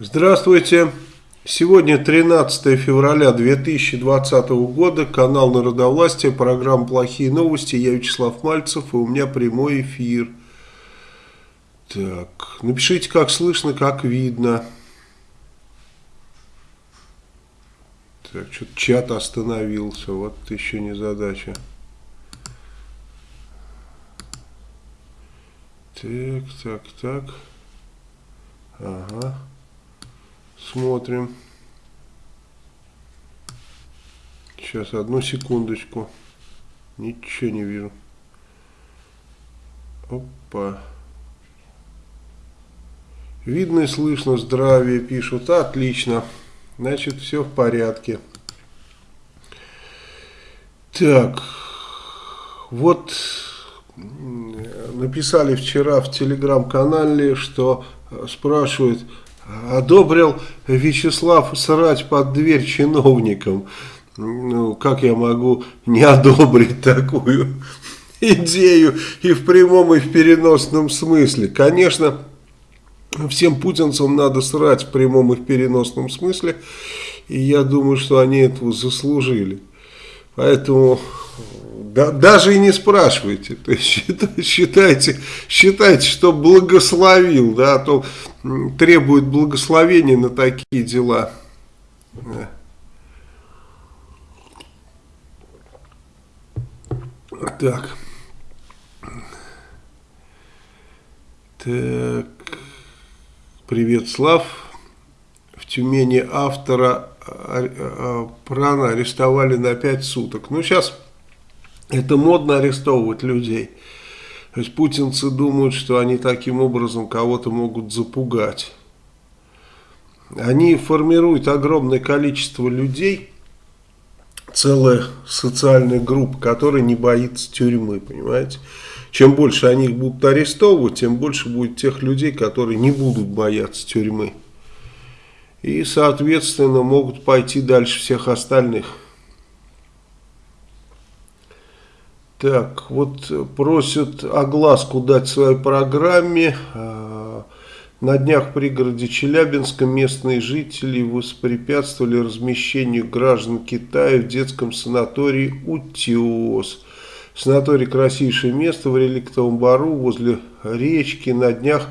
Здравствуйте. Сегодня 13 февраля 2020 года, канал Народовластия, программа «Плохие новости». Я Вячеслав Мальцев, и у меня прямой эфир. Так, напишите, как слышно, как видно. Так, что-то чат остановился, вот еще не задача. Так, так, так. Ага. Смотрим. Сейчас, одну секундочку. Ничего не вижу. Опа. Видно и слышно, здравие пишут. Отлично. Значит, все в порядке. Так. Вот написали вчера в телеграм-канале, что спрашивают, одобрил Вячеслав срать под дверь чиновникам. Ну, как я могу не одобрить такую идею и в прямом, и в переносном смысле? Конечно, всем путинцам надо срать в прямом и в переносном смысле, и я думаю, что они этого заслужили. Поэтому да, даже и не спрашивайте, то есть считайте, считайте, что благословил, да, а то требует благословения на такие дела. Так. Так. Привет, Слав. В Тюмени автора а, а, Прана арестовали на 5 суток. Ну, сейчас это модно арестовывать людей. То есть путинцы думают, что они таким образом кого-то могут запугать. Они формируют огромное количество людей, целая социальная группа, которая не боится тюрьмы, понимаете. Чем больше они их будут арестовывать, тем больше будет тех людей, которые не будут бояться тюрьмы. И, соответственно, могут пойти дальше всех остальных. Так, вот просят огласку дать своей программе. А, на днях в пригороде Челябинска местные жители воспрепятствовали размещению граждан Китая в детском санатории «Утес». Санаторий красивейшее место в реликтовом бару возле речки. На днях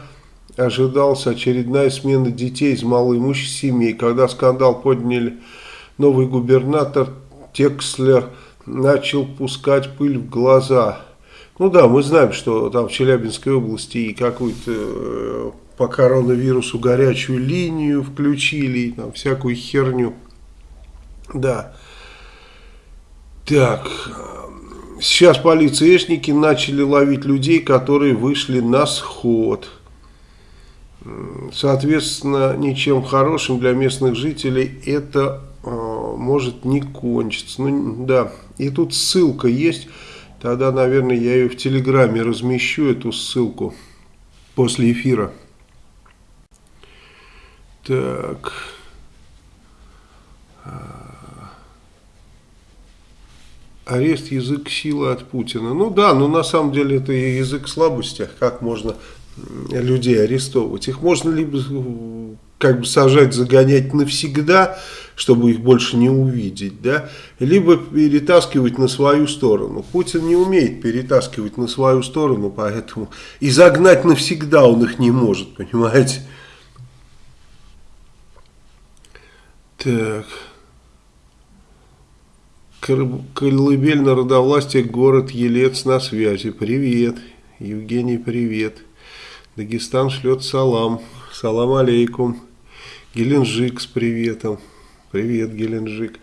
ожидалась очередная смена детей из малоимущих семей. Когда скандал подняли новый губернатор Текслер – начал пускать пыль в глаза. Ну да, мы знаем, что там в Челябинской области и какую-то э, по коронавирусу горячую линию включили, и там всякую херню. Да. Так, сейчас полицейшники начали ловить людей, которые вышли на сход. Соответственно, ничем хорошим для местных жителей это э, может не кончиться. Ну да, и тут ссылка есть. Тогда, наверное, я ее в Телеграме размещу, эту ссылку, после эфира. Так. Арест язык силы от Путина. Ну да, но на самом деле это язык слабости. Как можно людей арестовывать? Их можно либо как бы сажать, загонять навсегда, чтобы их больше не увидеть, да, либо перетаскивать на свою сторону. Путин не умеет перетаскивать на свою сторону, поэтому и загнать навсегда он их не может, понимаете. Так. Колыбель народовластия, город Елец на связи. Привет. Евгений, привет. Дагестан шлет салам. Салам алейкум. Геленджик с приветом. Привет, Геленджик.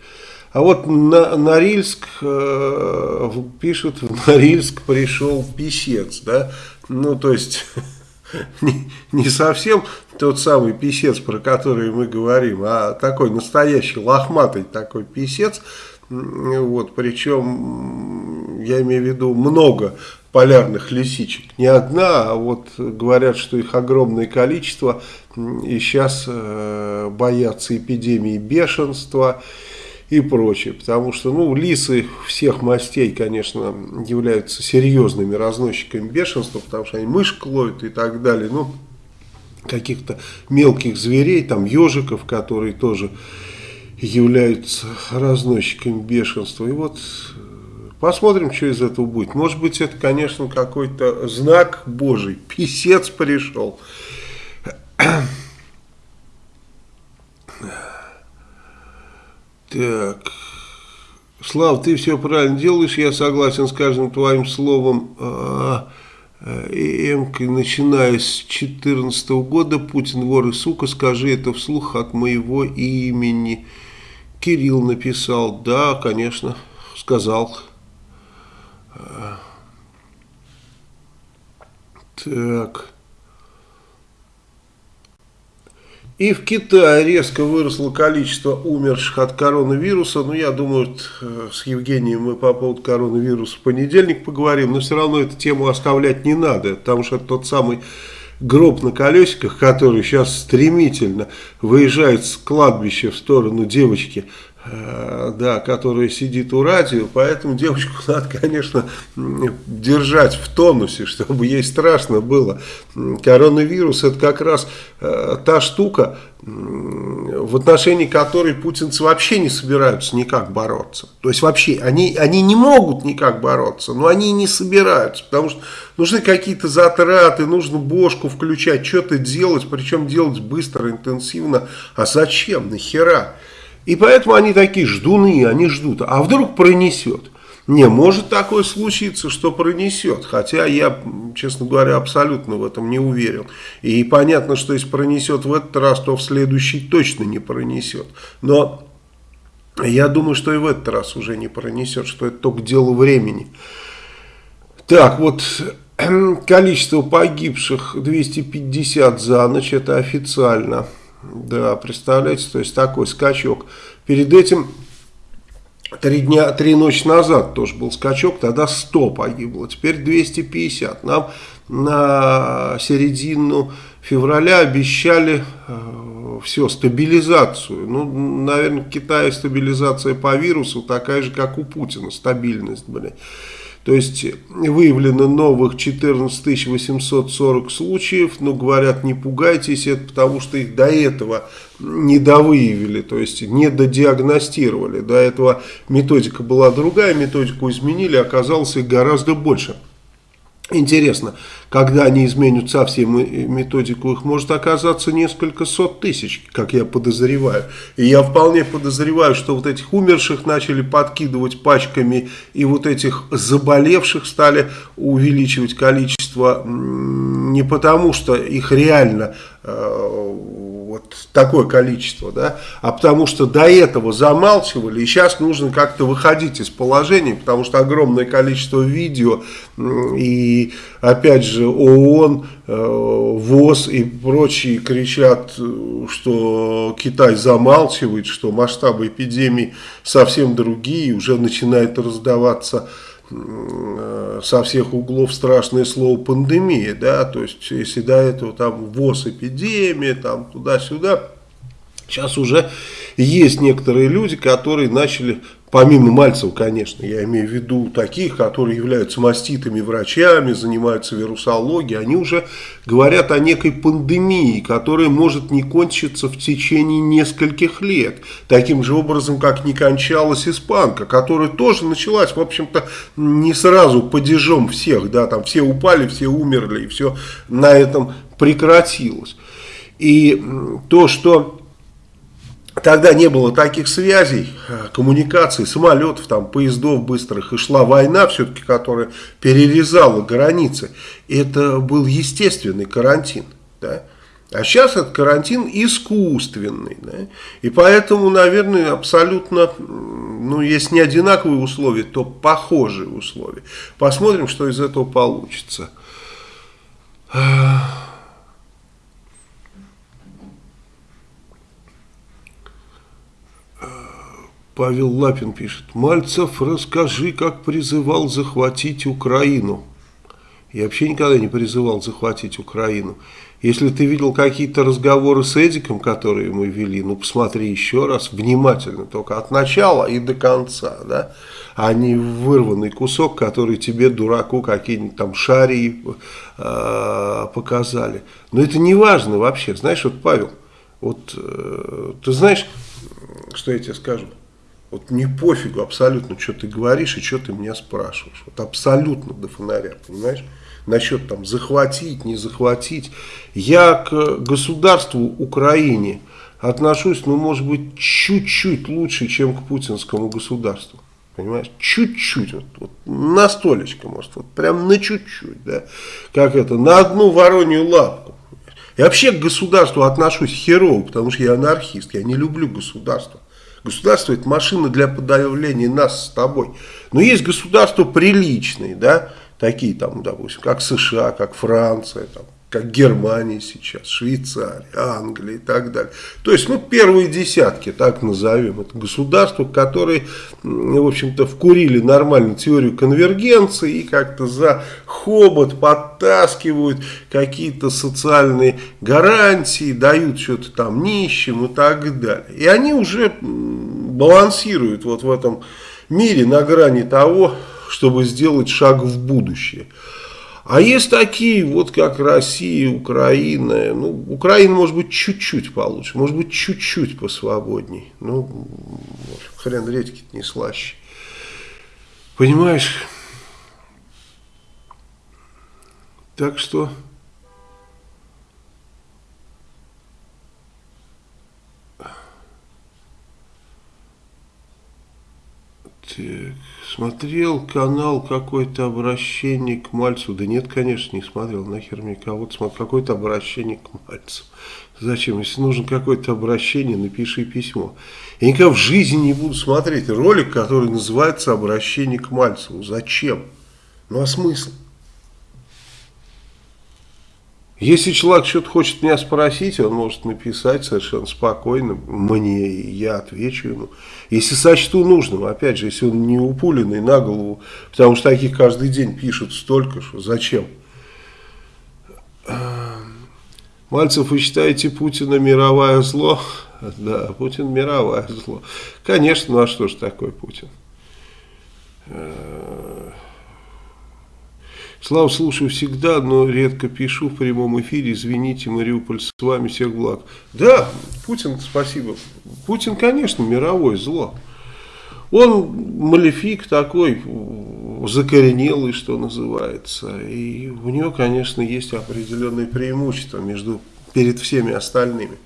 А вот на Норильск, э, пишут, в Норильск пришел писец, да, ну, то есть, не, не совсем тот самый писец, про который мы говорим, а такой настоящий лохматый такой писец, вот, причем, я имею в виду много полярных лисичек. Не одна, а вот говорят, что их огромное количество. И сейчас э, боятся эпидемии бешенства и прочее. Потому что ну, лисы всех мастей, конечно, являются серьезными разносчиками бешенства, потому что они мышек ловят и так далее. Ну, каких-то мелких зверей, там ежиков, которые тоже являются разносчиками бешенства. И вот посмотрим, что из этого будет. Может быть, это, конечно, какой-то знак Божий. Писец пришел. Так. Слав, ты все правильно делаешь, я согласен с каждым твоим словом. А, Эмка, начиная с 2014 года, Путин вор и сука, скажи это вслух от моего имени. Кирилл написал, да, конечно, сказал. Так. И в Китае резко выросло количество умерших от коронавируса. Ну, я думаю, э, с Евгением мы по поводу коронавируса в понедельник поговорим. Но все равно эту тему оставлять не надо. Потому что тот самый гроб на колесиках, который сейчас стремительно выезжает с кладбища в сторону девочки да, которая сидит у радио, поэтому девочку надо, конечно, держать в тонусе, чтобы ей страшно было. Коронавирус это как раз э, та штука, в отношении которой путинцы вообще не собираются никак бороться. То есть вообще, они, они не могут никак бороться, но они не собираются, потому что нужны какие-то затраты, нужно бошку включать, что-то делать, причем делать быстро, интенсивно. А зачем, нахера? И поэтому они такие ждуны, они ждут. А вдруг пронесет? Не, может такое случиться, что пронесет. Хотя я, честно говоря, абсолютно в этом не уверен. И понятно, что если пронесет в этот раз, то в следующий точно не пронесет. Но я думаю, что и в этот раз уже не пронесет, что это только дело времени. Так, вот количество погибших 250 за ночь, это официально. Да, представляете, то есть такой скачок. Перед этим три дня, три ночи назад тоже был скачок, тогда 100 погибло, теперь 250. Нам на середину февраля обещали э, все, стабилизацию. Ну, наверное, в Китае стабилизация по вирусу такая же, как у Путина, стабильность, блядь. То есть выявлено новых 14 840 случаев, но говорят не пугайтесь, это потому что их до этого не довыявили, то есть не додиагностировали. До этого методика была другая, методику изменили, оказалось их гораздо больше. Интересно, когда они изменят совсем методику, их может оказаться несколько сот тысяч, как я подозреваю. И я вполне подозреваю, что вот этих умерших начали подкидывать пачками, и вот этих заболевших стали увеличивать количество не потому, что их реально э, вот такое количество, да, а потому что до этого замалчивали, и сейчас нужно как-то выходить из положения, потому что огромное количество видео, и опять же ООН, э, ВОЗ и прочие кричат, что Китай замалчивает, что масштабы эпидемии совсем другие, уже начинает раздаваться Э, со всех углов страшное слово пандемия, да, то есть если до этого там ВОЗ эпидемия, там туда-сюда, сейчас уже есть некоторые люди, которые начали Помимо Мальцева, конечно, я имею в виду таких, которые являются маститыми врачами, занимаются вирусологией, они уже говорят о некой пандемии, которая может не кончиться в течение нескольких лет. Таким же образом, как не кончалась испанка, которая тоже началась, в общем-то, не сразу падежом всех, да, там все упали, все умерли, и все на этом прекратилось. И то, что Тогда не было таких связей, э, коммуникаций, самолетов, там, поездов быстрых, и шла война все-таки, которая перерезала границы. Это был естественный карантин. Да? А сейчас этот карантин искусственный. Да? И поэтому, наверное, абсолютно, ну, если не одинаковые условия, то похожие условия. Посмотрим, что из этого получится. Павел Лапин пишет. Мальцев, расскажи, как призывал захватить Украину. Я вообще никогда не призывал захватить Украину. Если ты видел какие-то разговоры с Эдиком, которые мы вели, ну посмотри еще раз, внимательно, только от начала и до конца, да, а не вырванный кусок, который тебе, дураку, какие-нибудь там шарии э, показали. Но это не важно вообще, знаешь, вот Павел, вот э, ты знаешь, что я тебе скажу? Вот не пофигу абсолютно, что ты говоришь и что ты меня спрашиваешь. Вот абсолютно до фонаря, понимаешь? Насчет там захватить, не захватить. Я к государству Украине отношусь, ну, может быть, чуть-чуть лучше, чем к путинскому государству. Понимаешь? Чуть-чуть, вот, вот на столечко, может, вот прям на чуть-чуть, да. Как это, на одну воронью лапку. Я вообще к государству отношусь херово, потому что я анархист, я не люблю государство. Государство это машина для подавления нас с тобой. Но есть государства приличные, да, такие там, допустим, как США, как Франция, там, как Германия сейчас, Швейцария, Англия и так далее. То есть, ну, первые десятки, так назовем, это государства, которые, в общем-то, вкурили нормальную теорию конвергенции и как-то за хобот подтаскивают какие-то социальные гарантии, дают что-то там нищим и так далее. И они уже балансируют вот в этом мире на грани того, чтобы сделать шаг в будущее. А есть такие, вот как Россия, Украина. Ну, Украина может быть чуть-чуть получше, может быть чуть-чуть посвободней. Ну, хрен редьки не слаще. Понимаешь? Так что... Так, смотрел канал какой-то обращение к Мальцу. Да нет, конечно, не смотрел. Нахер мне кого-то смотрел. Какое-то обращение к Мальцу. Зачем? Если нужно какое-то обращение, напиши письмо. Я никогда в жизни не буду смотреть ролик, который называется «Обращение к Мальцеву». Зачем? Ну а смысл? Если человек что-то хочет меня спросить, он может написать совершенно спокойно мне, и я отвечу ему. Если сочту нужным, опять же, если он не упуленный на голову, потому что таких каждый день пишут столько, что зачем? Мальцев, вы считаете Путина мировое зло? Да, Путин мировое зло. Конечно, ну а что же такое Путин? Слава, слушаю всегда, но редко пишу в прямом эфире. Извините, Мариуполь, с вами всех благ. Да, Путин, спасибо. Путин, конечно, мировое зло. Он малефик такой, закоренелый, что называется. И у него, конечно, есть определенные преимущества между, перед всеми остальными.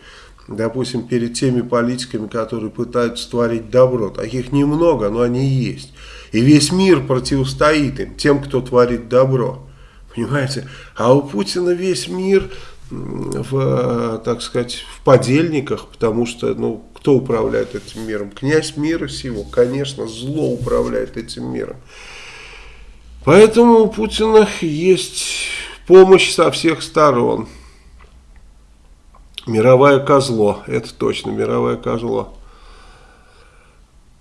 Допустим, перед теми политиками, которые пытаются творить добро. Таких немного, но они есть. И весь мир противостоит им, тем, кто творит добро. Понимаете? А у Путина весь мир в, так сказать, в подельниках, потому что, ну, кто управляет этим миром? Князь мира сего, конечно, зло управляет этим миром. Поэтому у Путина есть помощь со всех сторон. Мировое козло, это точно мировое козло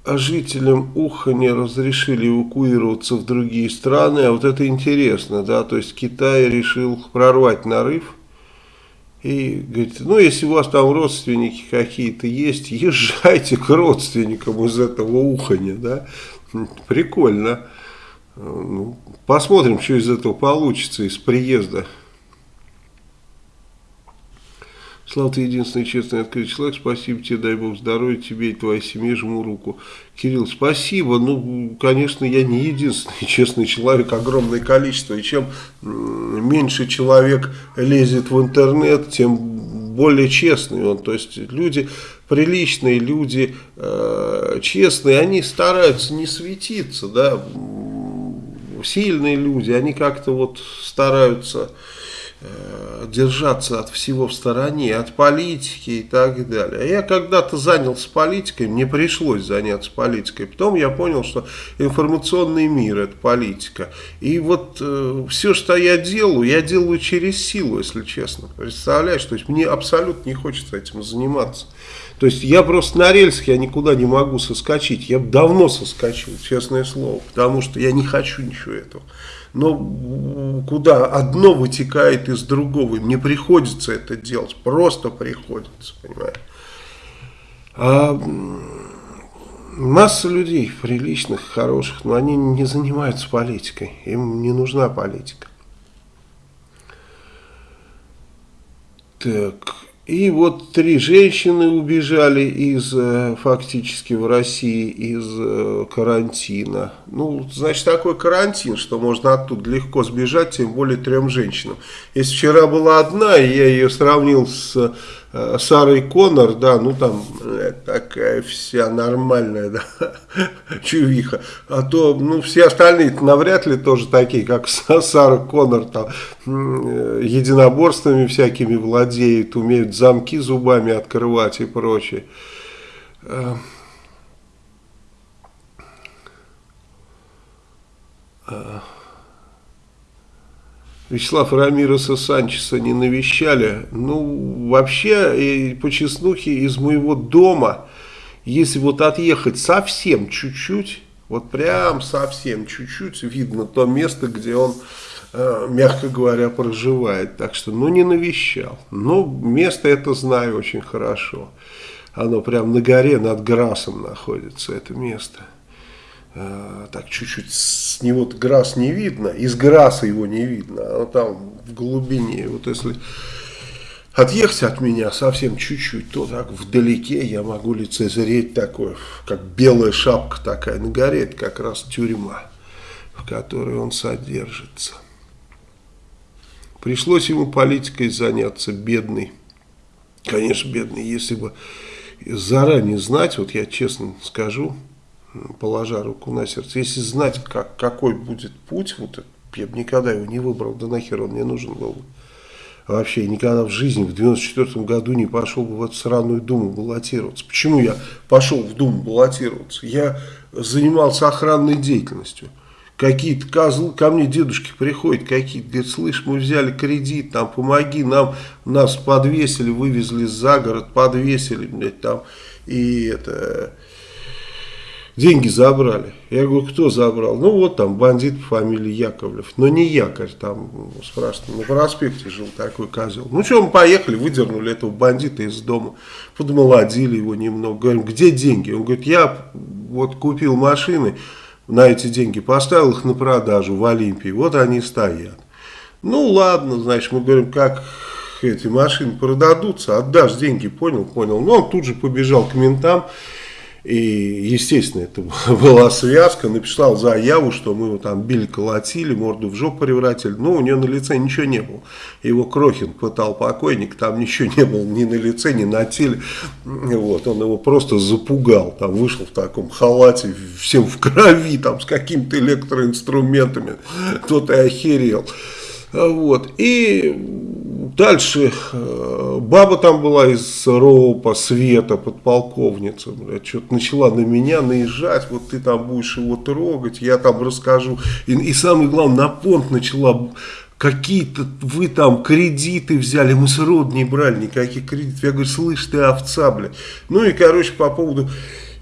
а жителям Ухани разрешили эвакуироваться в другие страны, а вот это интересно, да, то есть Китай решил прорвать нарыв, и говорит, ну если у вас там родственники какие-то есть, езжайте к родственникам из этого Уханя, да, прикольно, ну, посмотрим, что из этого получится, из приезда Слава, ты единственный честный открытый человек. Спасибо тебе, дай Бог здоровья тебе и твоей семье. Жму руку. Кирилл, спасибо. Ну, конечно, я не единственный честный человек. Огромное количество. И чем меньше человек лезет в интернет, тем более честный он. То есть люди приличные, люди э, честные, они стараются не светиться, да. Сильные люди, они как-то вот стараются держаться от всего в стороне, от политики и так далее. А я когда-то занялся политикой, мне пришлось заняться политикой. Потом я понял, что информационный мир – это политика. И вот э, все, что я делаю, я делаю через силу, если честно. Представляешь, то есть мне абсолютно не хочется этим заниматься. То есть я просто на рельсах, я никуда не могу соскочить. Я давно соскочил, честное слово, потому что я не хочу ничего этого. Но куда одно вытекает из другого, мне приходится это делать, просто приходится, понимаешь. А масса людей приличных, хороших, но они не занимаются политикой, им не нужна политика. Так, и вот три женщины убежали из, э, фактически в России из э, карантина. Ну, значит, такой карантин, что можно оттуда легко сбежать, тем более трем женщинам. Если вчера была одна, я ее сравнил с Сарой Коннор, да, ну там э, такая вся нормальная, да, чувиха. А то, ну, все остальные навряд ли тоже такие, как Сара Коннор, там, э, единоборствами всякими владеют, умеют замки зубами открывать и прочее. Uh... Вячеслав Рамироса Санчеса не навещали. Ну, вообще, и по чеснухе из моего дома, если вот отъехать совсем чуть-чуть, вот прям совсем чуть-чуть, видно то место, где он, э, мягко говоря, проживает. Так что, ну, не навещал. Но место это знаю очень хорошо. Оно прям на горе над Грасом находится, это место. Э, так чуть-чуть с него грас не видно, из граса его не видно, а там в глубине, вот если отъехать от меня совсем чуть-чуть, то так вдалеке я могу лицезреть такое, как белая шапка такая на горе, это как раз тюрьма, в которой он содержится. Пришлось ему политикой заняться, бедный, конечно, бедный, если бы заранее знать, вот я честно скажу, положа руку на сердце. Если знать, как, какой будет путь, вот я бы никогда его не выбрал, да нахер он мне нужен был. Вообще никогда в жизни в 94 году не пошел бы в эту сраную Думу баллотироваться. Почему я пошел в Думу баллотироваться? Я занимался охранной деятельностью. Какие-то козлы, ко мне дедушки приходят, какие-то, говорят, слышь, мы взяли кредит, там, помоги нам, нас подвесили, вывезли за город, подвесили, блядь, там, и это деньги забрали. Я говорю, кто забрал? Ну вот там бандит по фамилии Яковлев. Но не якорь, там спрашивают, на проспекте жил такой козел. Ну что, мы поехали, выдернули этого бандита из дома. Подмолодили его немного. Говорим, где деньги? Он говорит, я вот купил машины на эти деньги, поставил их на продажу в Олимпии. Вот они стоят. Ну ладно, значит, мы говорим, как эти машины продадутся, отдашь деньги, понял, понял. Ну он тут же побежал к ментам. И, естественно, это была связка, написал заяву, что мы его там били, колотили, морду в жопу превратили. Но у него на лице ничего не было. Его Крохин пытал покойник, там ничего не было ни на лице, ни на теле. Вот, он его просто запугал. Там вышел в таком халате, всем в крови, там с какими-то электроинструментами. Тот и охерел. Вот. И дальше э, баба там была из РОПа, Света, подполковница, блядь, что-то начала на меня наезжать, вот ты там будешь его трогать, я там расскажу. И, и самое главное, на понт начала какие-то вы там кредиты взяли, мы с род не брали никаких кредитов. Я говорю, слышь, ты овца, блядь. Ну и, короче, по поводу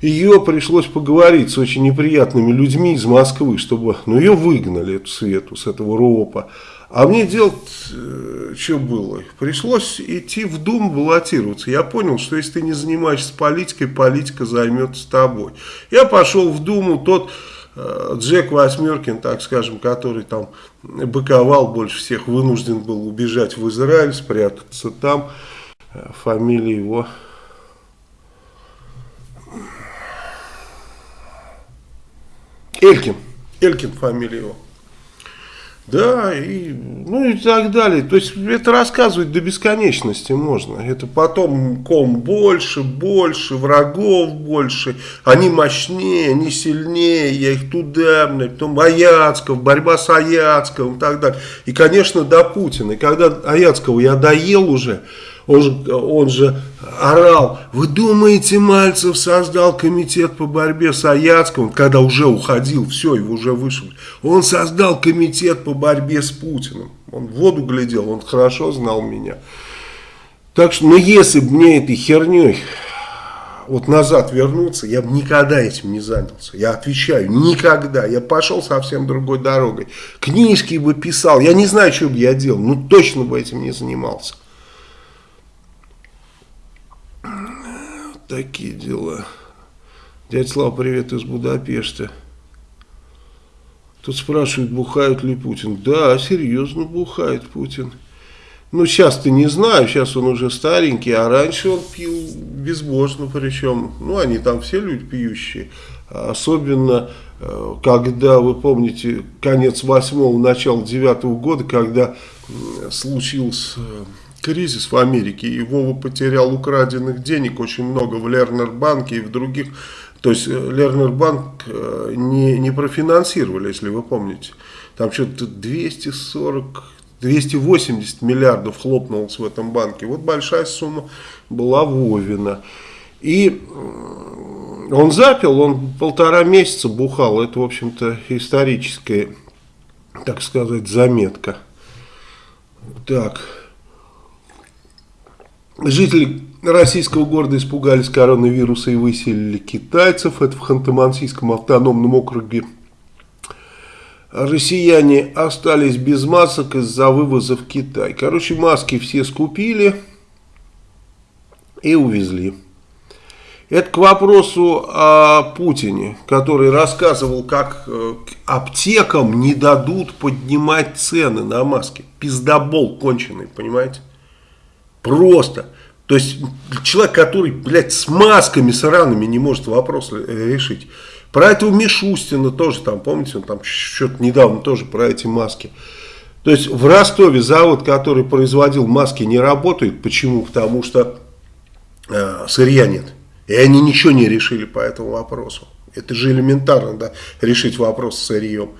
ее пришлось поговорить с очень неприятными людьми из Москвы, чтобы, ну, ее выгнали, эту Свету, с этого РОПа. А мне делать, э, что было? Пришлось идти в Дум баллотироваться. Я понял, что если ты не занимаешься политикой, политика займется тобой. Я пошел в Думу, тот э, Джек Восьмеркин, так скажем, который там быковал больше всех, вынужден был убежать в Израиль, спрятаться там. Э, фамилия его... Элькин. Элькин фамилия его. Да, и, ну и так далее. То есть это рассказывать до бесконечности можно. Это потом ком больше, больше, врагов больше. Они мощнее, они сильнее, я их туда, потом Аяцков, борьба с Аяцковым и так далее. И, конечно, до Путина. И когда Аяцкого я доел уже, он же, он же орал, вы думаете, Мальцев создал комитет по борьбе с Аяцким, когда уже уходил, все, его уже вышел. Он создал комитет по борьбе с Путиным. Он в воду глядел, он хорошо знал меня. Так что, ну если бы мне этой херней вот назад вернуться, я бы никогда этим не занялся. Я отвечаю, никогда. Я пошел совсем другой дорогой. Книжки бы писал, я не знаю, что бы я делал, ну точно бы этим не занимался. Такие дела. Дядя Слава, привет из Будапешта. Тут спрашивают, бухает ли Путин. Да, серьезно бухает Путин. Ну, сейчас-то не знаю, сейчас он уже старенький, а раньше он пил безбожно, причем, ну, они там все люди пьющие. Особенно, э, когда, вы помните, конец восьмого, начало девятого года, когда случился э, кризис в Америке, и Вова потерял украденных денег очень много в Лернер-банке и в других. То есть э, Лернер-банк не, не профинансировали, если вы помните. Там что-то 240 280 миллиардов хлопнулось в этом банке. Вот большая сумма была Вовина. И он запил, он полтора месяца бухал. Это, в общем-то, историческая, так сказать, заметка. Так. Жители российского города испугались коронавируса и выселили китайцев. Это в Ханты-Мансийском автономном округе россияне остались без масок из-за вывоза в Китай. Короче, маски все скупили и увезли. Это к вопросу о Путине, который рассказывал, как э, аптекам не дадут поднимать цены на маски. Пиздобол конченый, понимаете? Просто. То есть человек, который, блядь, с масками сраными не может вопрос решить. Про этого Мишустина тоже там, помните, он там что-то недавно тоже про эти маски. То есть в Ростове завод, который производил маски, не работает. Почему? Потому что э, сырья нет. И они ничего не решили по этому вопросу. Это же элементарно, да, решить вопрос с сырьем.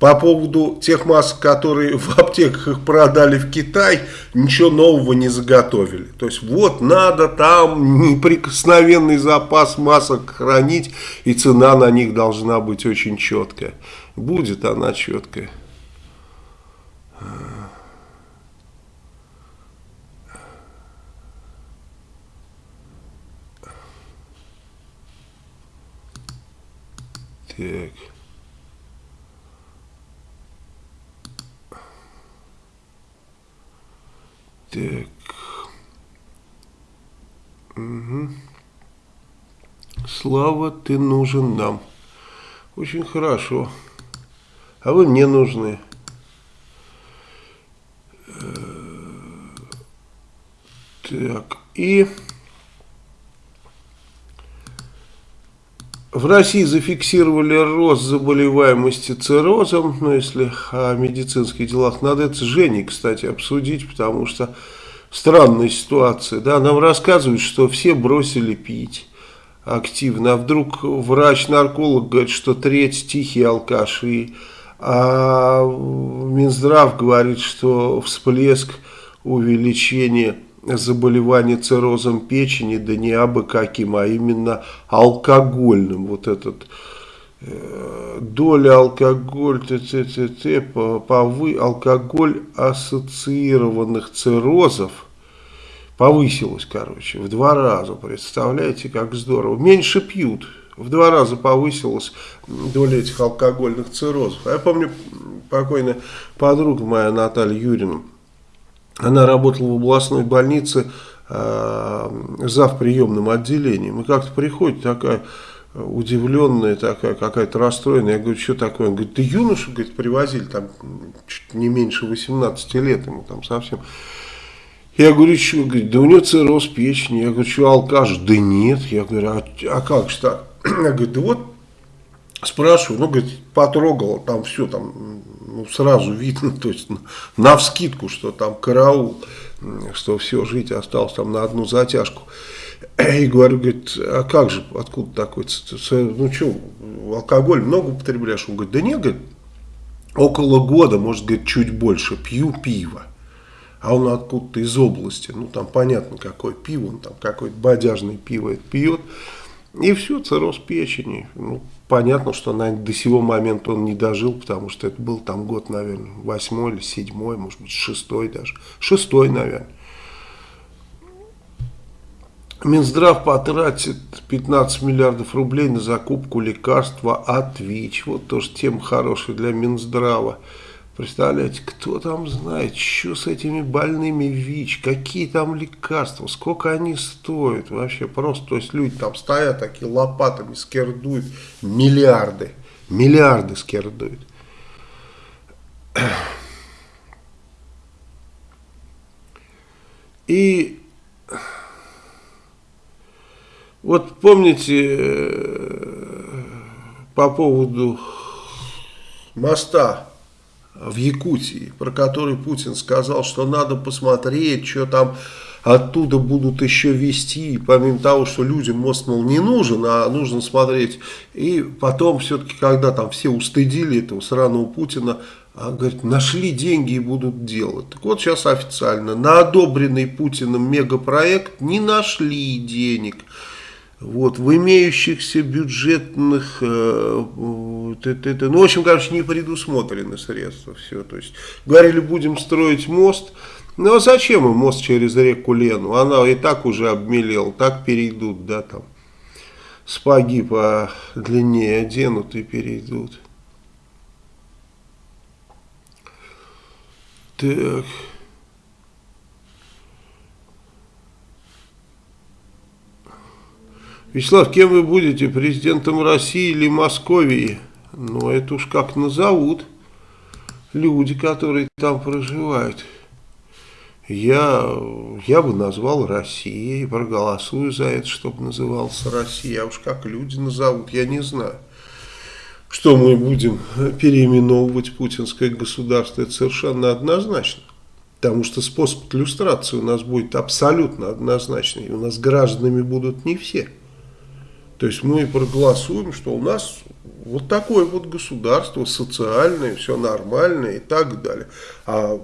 По поводу тех масок, которые в аптеках их продали в Китай, ничего нового не заготовили. То есть вот надо там неприкосновенный запас масок хранить, и цена на них должна быть очень четкая. Будет она четкая. Так. Так. Угу. Слава, ты нужен нам. Очень хорошо. А вы мне нужны. Э, так, и... В России зафиксировали рост заболеваемости циррозом, но если о медицинских делах, надо это с Женей, кстати, обсудить, потому что странная ситуация. Да, нам рассказывают, что все бросили пить активно, а вдруг врач-нарколог говорит, что треть тихие алкаши, а Минздрав говорит, что всплеск увеличения заболевание циррозом печени, да не абы каким, а именно алкогольным. Вот этот э, доля алкоголь, т, т, т, т, повы, алкоголь ассоциированных циррозов повысилась, короче, в два раза. Представляете, как здорово. Меньше пьют. В два раза повысилась доля этих алкогольных циррозов. А я помню, покойная подруга моя Наталья Юрьевна, она работала в областной больнице э, зав. приемным отделением. И как-то приходит такая удивленная, такая какая-то расстроенная. Я говорю, что такое? Он говорит, ты юношу говорит, привозили, там чуть не меньше 18 лет ему там совсем. Я говорю, что? Говорит, да у него цирроз печени. Я говорю, что, алкаш? Да нет. Я говорю, а, а как же так? Я говорю, да вот, спрашиваю, ну, говорит, потрогал, там все, там ну, сразу видно, то есть на вскидку, что там караул, что все, жить осталось там на одну затяжку. И говорю, говорит, а как же, откуда такой, ну что, алкоголь много употребляешь? Он говорит, да нет, говорит, около года, может, говорит, чуть больше, пью пиво. А он откуда-то из области, ну там понятно, какое пиво, он там какое-то бодяжное пиво это пьет. И все, цирроз печени. Ну, понятно, что наверное, до сего момента он не дожил, потому что это был там год, наверное, восьмой или седьмой, может быть, шестой даже. Шестой, наверное. Минздрав потратит 15 миллиардов рублей на закупку лекарства от ВИЧ. Вот тоже тема хорошая для Минздрава. Представляете, кто там знает, что с этими больными ВИЧ, какие там лекарства, сколько они стоят. Вообще просто, то есть люди там стоят такие лопатами, скердуют миллиарды, миллиарды скердуют. И вот помните э, по поводу моста в Якутии, про который Путин сказал, что надо посмотреть, что там оттуда будут еще вести, помимо того, что людям мост, мол, не нужен, а нужно смотреть. И потом все-таки, когда там все устыдили этого сраного Путина, а, говорит, нашли деньги и будут делать. Так вот сейчас официально, на одобренный Путиным мегапроект не нашли денег. Вот, в имеющихся бюджетных, э, это, это, ну, в общем, короче, не предусмотрены средства, все, то есть, говорили, будем строить мост, ну, а зачем им мост через реку Лену, она и так уже обмелела, так перейдут, да, там, спаги по длине оденут и перейдут. Так... Вячеслав, кем вы будете, президентом России или Московии? Ну, это уж как назовут люди, которые там проживают. Я, я бы назвал Россией, проголосую за это, чтобы назывался Россия. А уж как люди назовут, я не знаю. Что мы будем переименовывать путинское государство, это совершенно однозначно. Потому что способ иллюстрации у нас будет абсолютно однозначный. У нас гражданами будут не все. То есть мы проголосуем, что у нас вот такое вот государство, социальное, все нормальное и так далее. А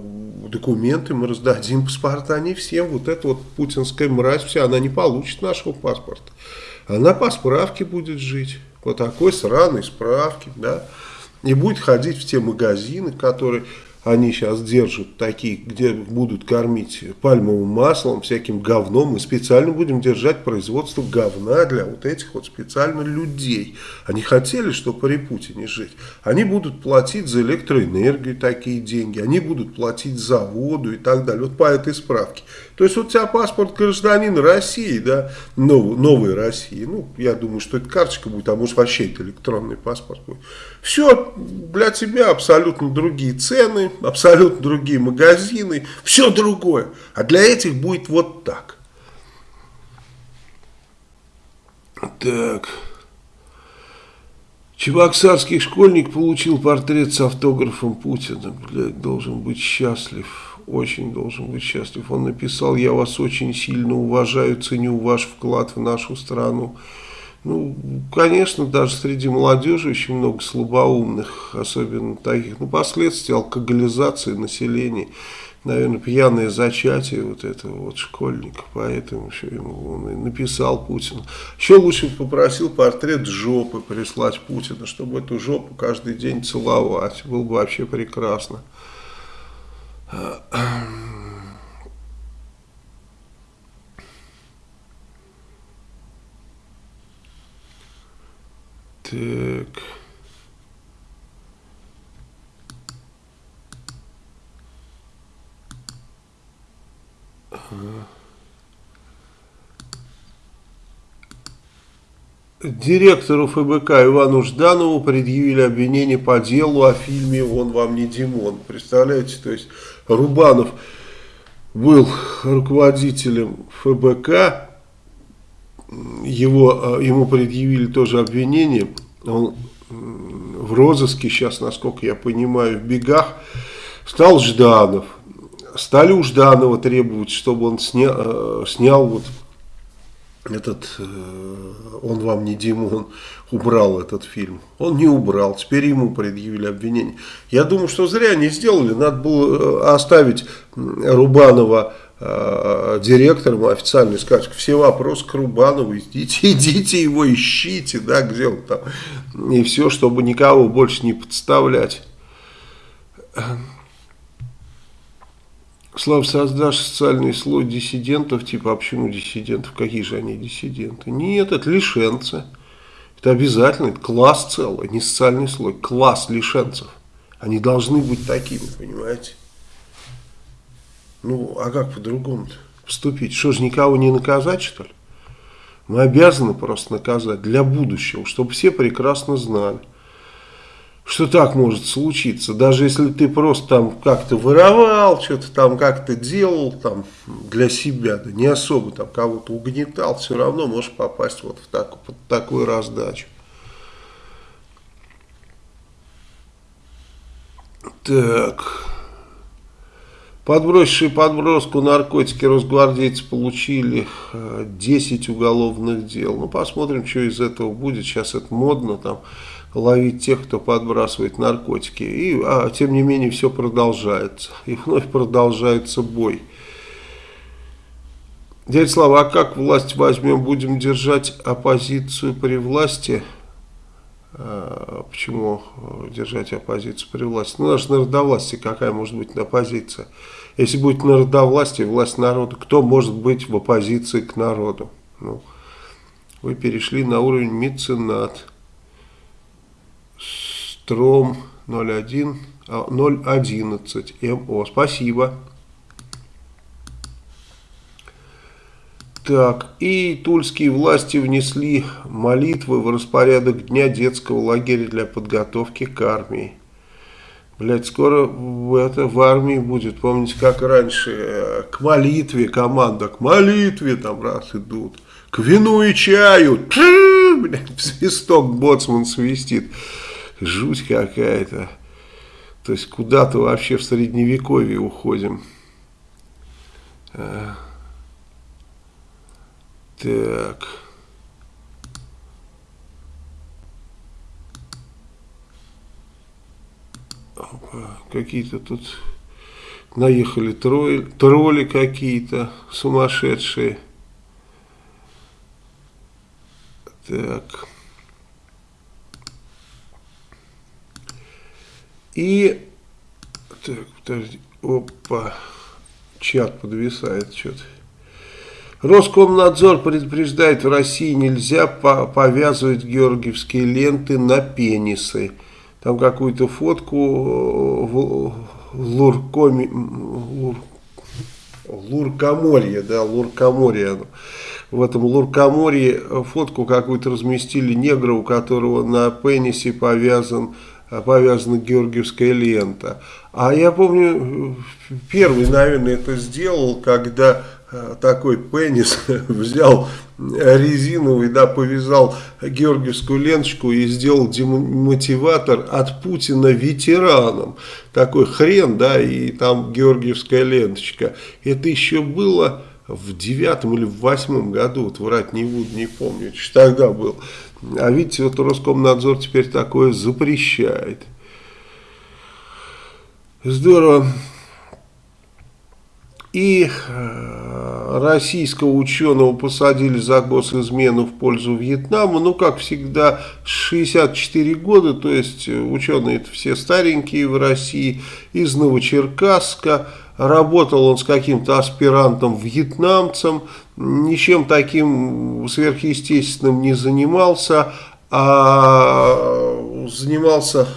документы мы раздадим, паспорта не всем. Вот эта вот путинская мразь вся, она не получит нашего паспорта. Она по справке будет жить, по такой сраной справке, да. И будет ходить в те магазины, которые они сейчас держат такие, где будут кормить пальмовым маслом, всяким говном. Мы специально будем держать производство говна для вот этих вот специально людей. Они хотели, чтобы при Путине жить. Они будут платить за электроэнергию такие деньги. Они будут платить за воду и так далее. Вот по этой справке. То есть вот у тебя паспорт гражданина России, да, новой, новой России. Ну, я думаю, что это карточка будет, а может вообще это электронный паспорт будет. Все для тебя абсолютно другие цены, абсолютно другие магазины, все другое. А для этих будет вот так. Так. Чебоксарский школьник получил портрет с автографом Путина. Блядь, должен быть счастлив очень должен быть счастлив. Он написал, я вас очень сильно уважаю, ценю ваш вклад в нашу страну. Ну, конечно, даже среди молодежи очень много слабоумных, особенно таких, ну, последствия алкоголизации населения, наверное, пьяное зачатие вот этого вот школьника, поэтому еще ему он и написал Путину. Еще лучше попросил портрет жопы прислать Путина, чтобы эту жопу каждый день целовать, было бы вообще прекрасно. Так. Директору ФБК Ивану Жданову предъявили обвинение по делу о фильме «Он вам не Димон». Представляете, то есть Рубанов был руководителем ФБК, его, э, ему предъявили тоже обвинение, он в розыске сейчас, насколько я понимаю, в бегах, стал Жданов. Стали у Жданова требовать, чтобы он сня, э, снял вот этот, э, он вам не Димон, убрал этот фильм. Он не убрал, теперь ему предъявили обвинение. Я думаю, что зря не сделали, надо было оставить Рубанова э, директором официально и сказать, все вопросы к Рубанову, идите, идите его ищите, да, где он там, и все, чтобы никого больше не подставлять. Слав, создашь социальный слой диссидентов, типа, а почему диссидентов? Какие же они диссиденты? Нет, это лишенцы. Это обязательно, это класс целый, не социальный слой, класс лишенцев. Они должны быть такими, понимаете? Ну, а как по-другому поступить? Что же, никого не наказать, что ли? Мы обязаны просто наказать для будущего, чтобы все прекрасно знали что так может случиться, даже если ты просто там как-то воровал, что-то там как-то делал там для себя, да не особо там кого-то угнетал, все равно можешь попасть вот в так, под такую раздачу. Так. Подбросившие подброску наркотики росгвардейцы получили 10 уголовных дел. Ну, посмотрим, что из этого будет. Сейчас это модно там ловить тех, кто подбрасывает наркотики. И, а, тем не менее, все продолжается. И вновь продолжается бой. Дядя Слава, а как власть возьмем? Будем держать оппозицию при власти? А, почему э, держать оппозицию при власти? Ну, даже народовластие какая может быть оппозиция? Если будет народовластие, власть народа, кто может быть в оппозиции к народу? Ну, вы перешли на уровень меценат. Стром 01, 011 МО. Спасибо. Так, и тульские власти внесли молитвы в распорядок дня детского лагеря для подготовки к армии. Блять, скоро это в армии будет. Помните, как раньше э, к молитве команда, к молитве там раз идут. К вину и чаю. Блядь, свисток боцман свистит жуть какая-то. То есть куда-то вообще в средневековье уходим. Так. Какие-то тут наехали тролли, тролли какие-то сумасшедшие. Так. И, так, подожди, опа, чат подвисает что-то. Роскомнадзор предупреждает, в России нельзя по повязывать георгиевские ленты на пенисы. Там какую-то фотку в Луркоме, Лур, Луркоморье, да, Луркоморье. В этом Луркоморье фотку какую-то разместили негра, у которого на пенисе повязан повязана георгиевская лента. А я помню, первый, наверное, это сделал, когда э, такой пенис взял резиновый, да, повязал георгиевскую ленточку и сделал демотиватор от Путина ветераном. Такой хрен, да, и там георгиевская ленточка. Это еще было в девятом или в восьмом году, вот врать не буду, не помню, что тогда был. А видите, вот Роскомнадзор теперь такое запрещает. Здорово. И э, российского ученого посадили за госизмену в пользу Вьетнама. Ну, как всегда, 64 года, то есть ученые это все старенькие в России, из Новочеркасска. Работал он с каким-то аспирантом вьетнамцем, ничем таким сверхъестественным не занимался, а занимался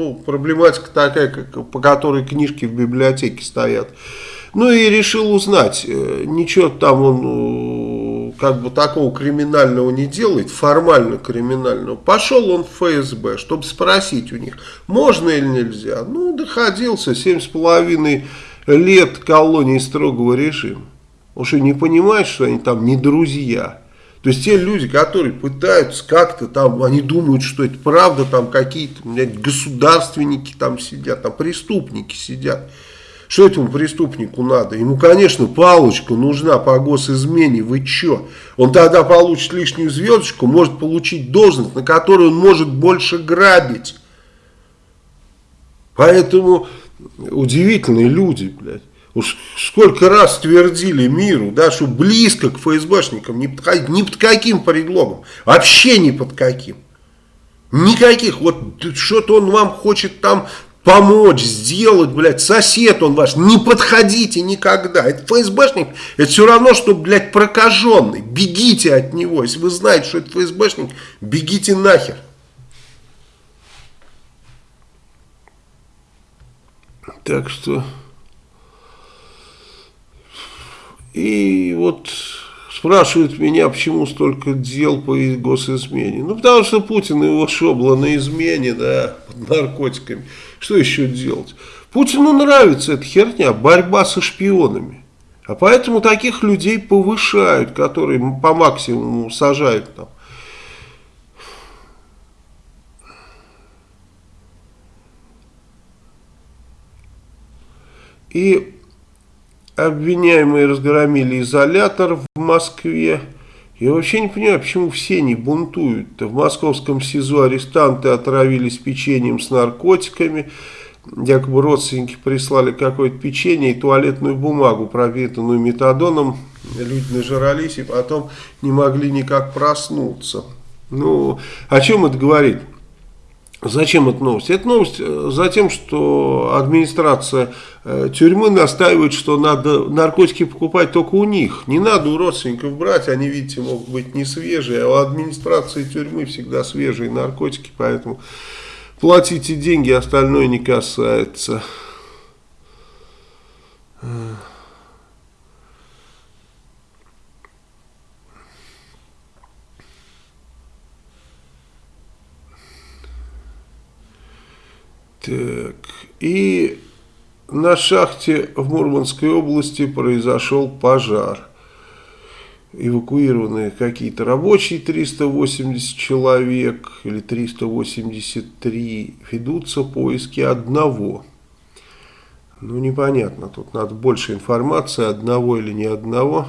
ну, проблематика такая, как, по которой книжки в библиотеке стоят. Ну и решил узнать, э, ничего там он э, как бы такого криминального не делает, формально криминального. Пошел он в ФСБ, чтобы спросить у них, можно или нельзя. Ну, доходился, семь с половиной лет колонии строгого режима. Он что, не понимает, что они там не друзья? То есть те люди, которые пытаются как-то там, они думают, что это правда, там какие-то государственники там сидят, там преступники сидят. Что этому преступнику надо? Ему, конечно, палочка нужна по госизмене. Вы что? Он тогда получит лишнюю звездочку, может получить должность, на которую он может больше грабить. Поэтому удивительные люди, блядь. Уж сколько раз твердили миру, да, что близко к ФСБшникам, ни под, ни под каким предлогом, вообще ни под каким. Никаких, вот что-то он вам хочет там помочь, сделать, блядь, сосед он ваш, не подходите никогда. Это ФСБшник, это все равно, что, блядь, прокаженный. Бегите от него. Если вы знаете, что это ФСБшник, бегите нахер. Так что... И вот спрашивают меня, почему столько дел по госизмене. Ну, потому что Путин его шобло на измене, да, под наркотиками. Что еще делать? Путину нравится эта херня, борьба со шпионами. А поэтому таких людей повышают, которые по максимуму сажают там. И обвиняемые разгромили изолятор в Москве. Я вообще не понимаю, почему все не бунтуют. В московском СИЗО арестанты отравились печеньем с наркотиками. Якобы родственники прислали какое-то печенье и туалетную бумагу, пропитанную метадоном. Люди нажрались и потом не могли никак проснуться. Ну, о чем это говорит? Зачем эта новость? Это новость э, за тем, что администрация э, тюрьмы настаивает, что надо наркотики покупать только у них. Не надо у родственников брать, они, видите, могут быть не свежие, а у администрации тюрьмы всегда свежие наркотики, поэтому платите деньги, остальное не касается. Так, и на шахте в Мурманской области произошел пожар. Эвакуированы какие-то рабочие, 380 человек или 383. Ведутся поиски одного. Ну, непонятно, тут надо больше информации, одного или не одного.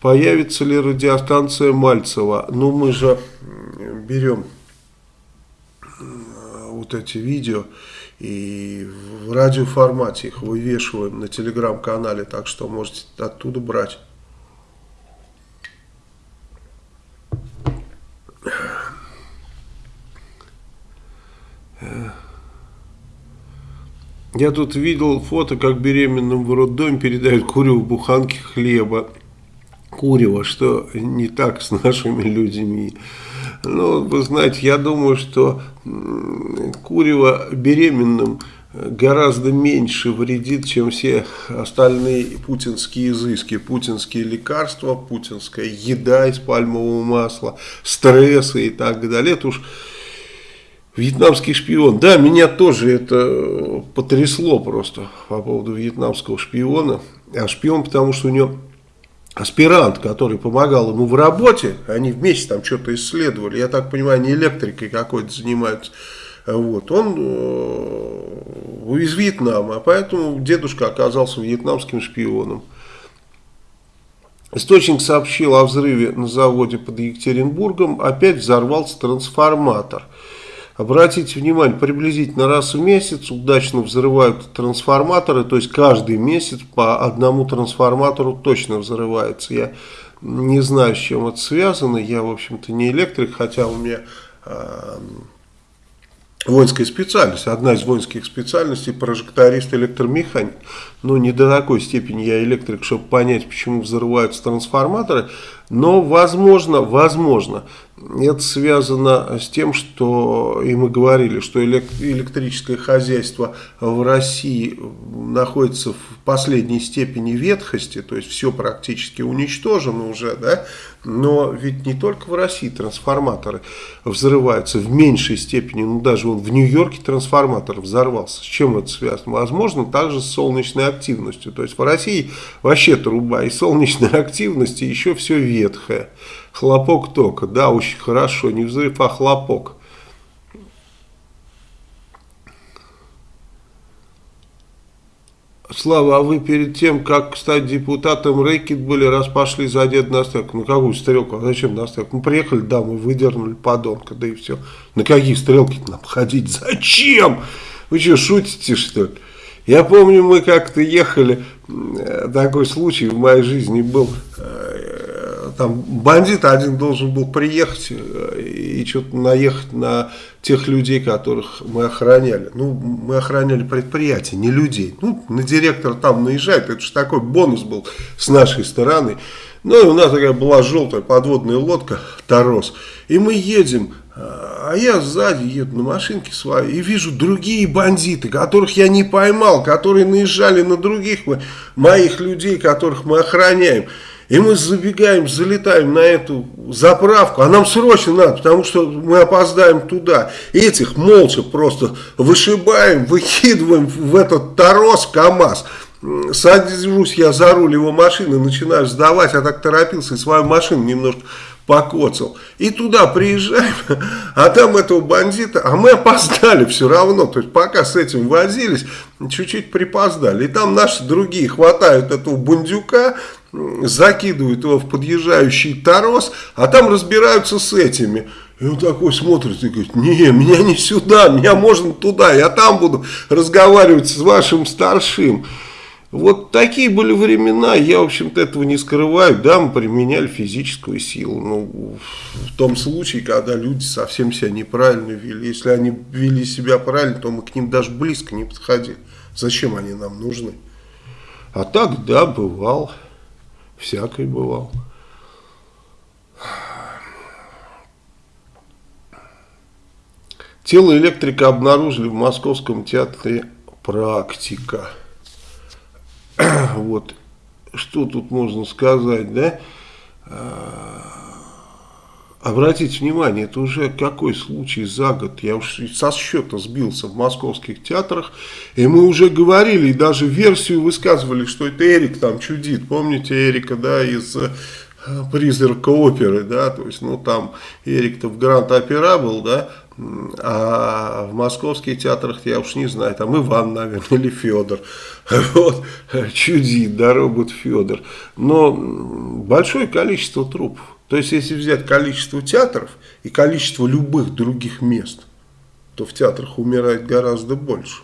Появится ли радиостанция Мальцева? Ну, мы же берем вот эти видео и в радиоформате их вывешиваем на телеграм-канале, так что можете оттуда брать. Я тут видел фото, как беременным в роддоме передают куреву буханки хлеба. Курево, что не так с нашими людьми. Ну, вы знаете, я думаю, что курево беременным гораздо меньше вредит, чем все остальные путинские изыски, путинские лекарства, путинская еда из пальмового масла, стрессы и так далее. Это уж вьетнамский шпион. Да, меня тоже это потрясло просто по поводу вьетнамского шпиона. А шпион, потому что у него аспирант, который помогал ему в работе, они вместе там что-то исследовали, я так понимаю, не электрикой какой-то занимаются, вот, он э, из Вьетнама, поэтому дедушка оказался вьетнамским шпионом. Источник сообщил о взрыве на заводе под Екатеринбургом, опять взорвался трансформатор – Обратите внимание, приблизительно раз в месяц удачно взрывают трансформаторы, то есть каждый месяц по одному трансформатору точно взрывается. Я не знаю, с чем это связано, я, в общем-то, не электрик, хотя у меня э, воинская специальность, одна из воинских специальностей прожекторист но не до такой степени я электрик, чтобы понять, почему взрываются трансформаторы, но возможно, возможно, это связано с тем, что, и мы говорили, что электрическое хозяйство в России находится в последней степени ветхости, то есть все практически уничтожено уже, да, но ведь не только в России трансформаторы взрываются в меньшей степени, ну даже он в Нью-Йорке трансформатор взорвался. С чем это связано? Возможно, также с солнечной активностью. То есть в России вообще труба и солнечной активности еще все ветхое. Хлопок тока, да, очень хорошо, не взрыв, а хлопок. Слава, а вы перед тем, как стать депутатом, рэкет были, раз пошли за дед на стрелку. Ну, какую стрелку? А зачем на стрелку? Ну, приехали, да, мы выдернули подонка, да и все. На какие стрелки нам ходить? Зачем? Вы что, шутите, что ли? Я помню, мы как-то ехали, э, такой случай в моей жизни был, э, там бандит один должен был приехать э, и что-то наехать на тех людей, которых мы охраняли. Ну, мы охраняли предприятие, не людей. Ну, на директора там наезжает, это же такой бонус был с нашей стороны. Ну, и у нас такая была желтая подводная лодка, Тарос. И мы едем, а я сзади еду на машинке своей и вижу другие бандиты, которых я не поймал, которые наезжали на других моих людей, которых мы охраняем. И мы забегаем, залетаем на эту заправку, а нам срочно надо, потому что мы опоздаем туда. И этих молча просто вышибаем, выкидываем в этот торос КАМАЗ. Сажусь я за руль его машины, начинаю сдавать, я так торопился и свою машину немножко покоцал. И туда приезжаем, а там этого бандита, а мы опоздали все равно. То есть пока с этим возились, чуть-чуть припоздали. И там наши другие хватают этого бундюка, закидывают его в подъезжающий торос, а там разбираются с этими. И он такой смотрит и говорит, не, меня не сюда, меня можно туда, я там буду разговаривать с вашим старшим. Вот такие были времена, я, в общем-то, этого не скрываю. Да, мы применяли физическую силу, ну, в том случае, когда люди совсем себя неправильно вели. Если они вели себя правильно, то мы к ним даже близко не подходили. Зачем они нам нужны? А так, да, бывал, всякое бывал. Тело электрика обнаружили в Московском театре «Практика». вот, что тут можно сказать, да? А, обратите внимание, это уже какой случай за год, я уж со счета сбился в московских театрах, и мы уже говорили, и даже версию высказывали, что это Эрик там чудит, помните Эрика, да, из э, призрака оперы, да, то есть, ну, там Эрик-то в Гранд-Опера был, да, а в московских театрах я уж не знаю, там Иван, наверное, или Федор. Вот, чудит, да, робот Федор. Но большое количество трупов. То есть, если взять количество театров и количество любых других мест, то в театрах умирает гораздо больше.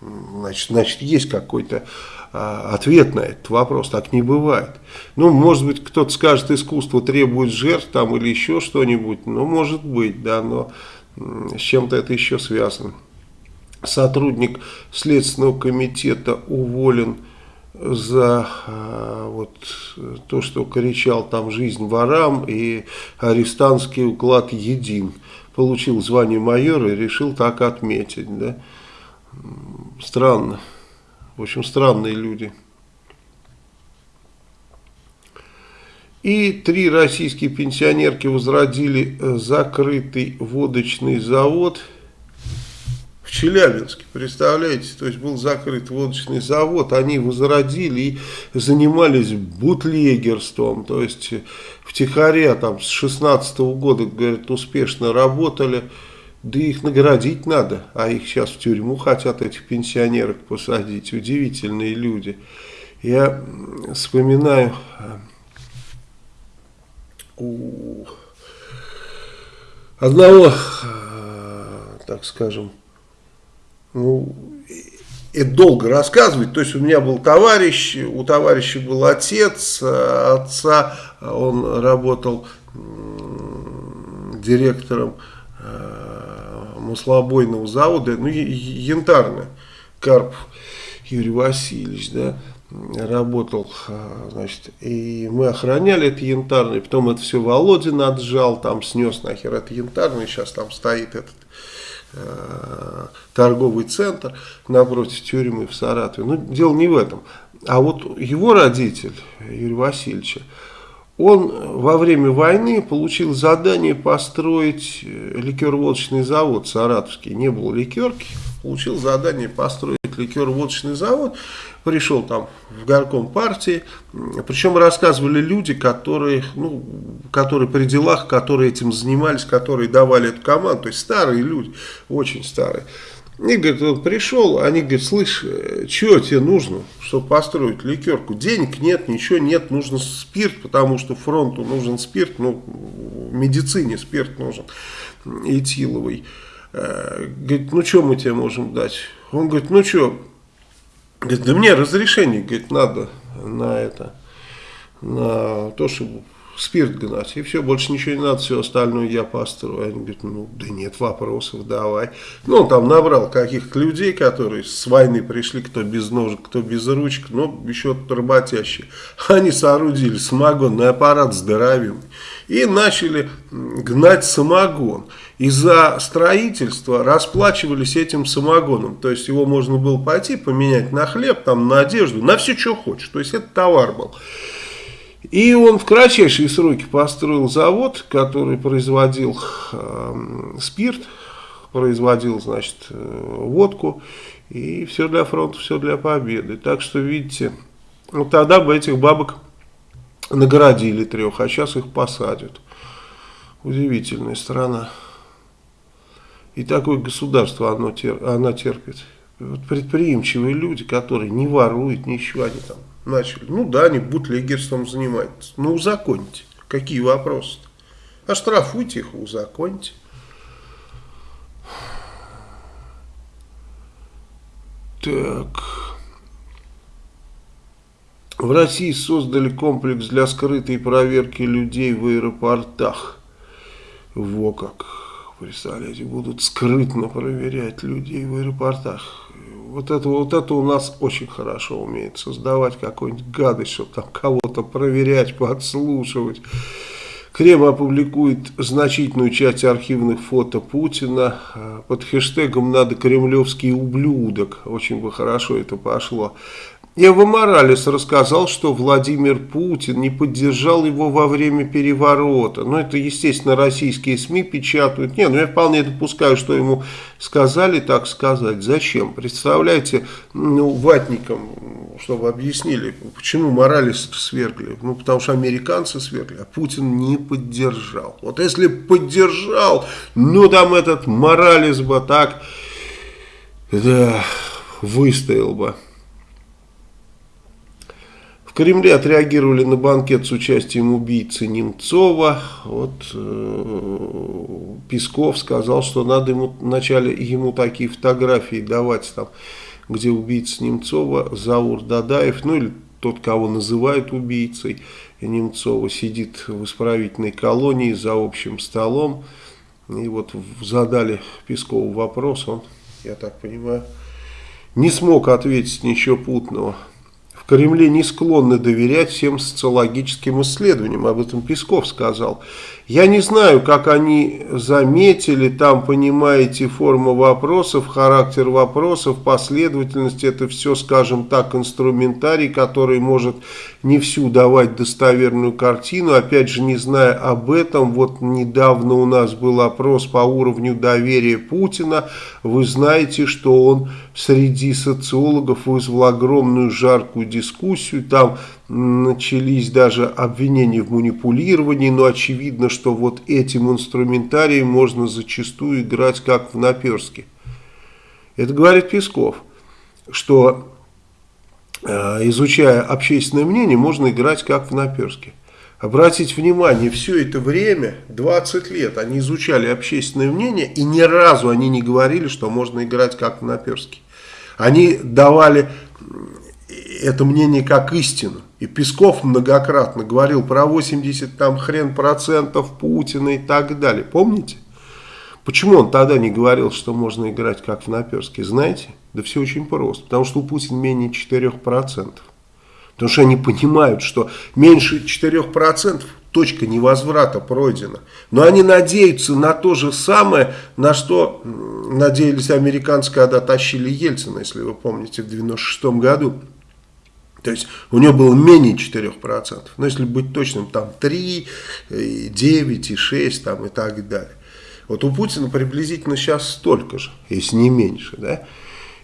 Значит, значит есть какой-то ответ на этот вопрос. Так не бывает. Ну, может быть, кто-то скажет, искусство требует жертв там или еще что-нибудь. Ну, может быть, да, но с чем-то это еще связано. Сотрудник Следственного комитета уволен за а, вот, то, что кричал там «жизнь ворам» и «арестантский уклад един». Получил звание майора и решил так отметить. Да? Странно. В общем, странные люди. И три российские пенсионерки возродили э, закрытый водочный завод в Челябинске. Представляете, то есть был закрыт водочный завод, они возродили и занимались бутлегерством. То есть втихаря там с 16 -го года, говорят, успешно работали. Да их наградить надо, а их сейчас в тюрьму хотят, этих пенсионерок посадить. Удивительные люди. Я вспоминаю у одного, так скажем, ну, это долго рассказывать. То есть у меня был товарищ, у товарища был отец, отца он работал директором маслобойного завода, ну, янтарно, Карп Юрий Васильевич, да, работал, а, значит, и мы охраняли это янтарный, потом это все Володин отжал, там снес нахер это янтарный, сейчас там стоит этот э, торговый центр напротив тюрьмы в Саратове. Но дело не в этом. А вот его родитель, Юрий Васильевич, он во время войны получил задание построить э, ликер-водочный завод саратовский. Не было ликерки, получил задание построить ликер-водочный завод. Пришел там в горком партии. Причем рассказывали люди, которые, ну, которые при делах, которые этим занимались, которые давали эту команду. То есть старые люди, очень старые. И, говорит, он пришел, они говорят, слышь, э, что тебе нужно, чтобы построить ликерку? Денег нет, ничего нет, нужно спирт, потому что фронту нужен спирт, ну, медицине спирт нужен, этиловый. Э, говорит, ну, что мы тебе можем дать? Он говорит, ну, что, говорит, да мне разрешение, говорит, надо на это, на то, чтобы спирт гнать, и все, больше ничего не надо, все остальное я построю. Они говорят, ну, да нет вопросов, давай. Ну, он там набрал каких-то людей, которые с войны пришли, кто без ножек, кто без ручек, но еще работящие. Они соорудили самогонный аппарат здоровенный и начали гнать самогон. И за строительство расплачивались этим самогоном. То есть его можно было пойти поменять на хлеб, там, на одежду, на все, что хочешь. То есть это товар был. И он в кратчайшие сроки построил завод, который производил э, спирт, производил, значит, э, водку. И все для фронта, все для победы. Так что, видите, вот тогда бы этих бабок наградили трех, а сейчас их посадят. Удивительная страна. И такое государство оно тер, она терпит. Вот предприимчивые люди, которые не воруют, ничего, они там начали. Ну да, они бутлегерством занимаются. Ну узаконьте. Какие вопросы-то? Оштрафуйте их, узаконьте. Так. В России создали комплекс для скрытой проверки людей в аэропортах. Во как. Представляете, будут скрытно проверять людей в аэропортах вот это, вот это у нас очень хорошо умеет создавать какую-нибудь гадость, чтобы там кого-то проверять, подслушивать. Кремль опубликует значительную часть архивных фото Путина. Под хэштегом «Надо кремлевский ублюдок». Очень бы хорошо это пошло. Эва Моралес рассказал, что Владимир Путин не поддержал его во время переворота. Ну, это, естественно, российские СМИ печатают. Не, ну я вполне допускаю, что ему сказали так сказать. Зачем? Представляете, ну, ватникам, чтобы объяснили, почему Моралес свергли. Ну, потому что американцы свергли, а Путин не поддержал. Вот если поддержал, ну, там этот Моралес бы так, да, выстоял бы. В Кремле отреагировали на банкет с участием убийцы Немцова. Вот э, Песков сказал, что надо ему вначале ему такие фотографии давать, там, где убийца Немцова, Заур Дадаев, ну или тот, кого называют убийцей Немцова, сидит в исправительной колонии за общим столом. И вот задали Пескову вопрос, он, я так понимаю, не смог ответить ничего путного. Кремле не склонны доверять всем социологическим исследованиям, об этом Песков сказал. Я не знаю, как они заметили, там, понимаете, форма вопросов, характер вопросов, последовательность, это все, скажем так, инструментарий, который может не всю давать достоверную картину. Опять же, не зная об этом, вот недавно у нас был опрос по уровню доверия Путина. Вы знаете, что он среди социологов вызвал огромную жаркую дискуссию, там начались даже обвинения в манипулировании, но очевидно, что вот этим инструментарием можно зачастую играть как в наперске. Это говорит Песков, что э, изучая общественное мнение, можно играть как в наперске. Обратите внимание, все это время, 20 лет, они изучали общественное мнение, и ни разу они не говорили, что можно играть как в наперске. Они давали это мнение как истину. И Песков многократно говорил про 80 там хрен процентов Путина и так далее. Помните? Почему он тогда не говорил, что можно играть как в наперске? Знаете? Да все очень просто. Потому что у Путина менее 4%. Потому что они понимают, что меньше 4% точка невозврата пройдена. Но они надеются на то же самое, на что надеялись американцы, когда тащили Ельцина, если вы помните, в 96 году. То есть у него было менее 4%. Но если быть точным, там 3, 9 и 6 там, и так далее. Вот у Путина приблизительно сейчас столько же, если не меньше. Да?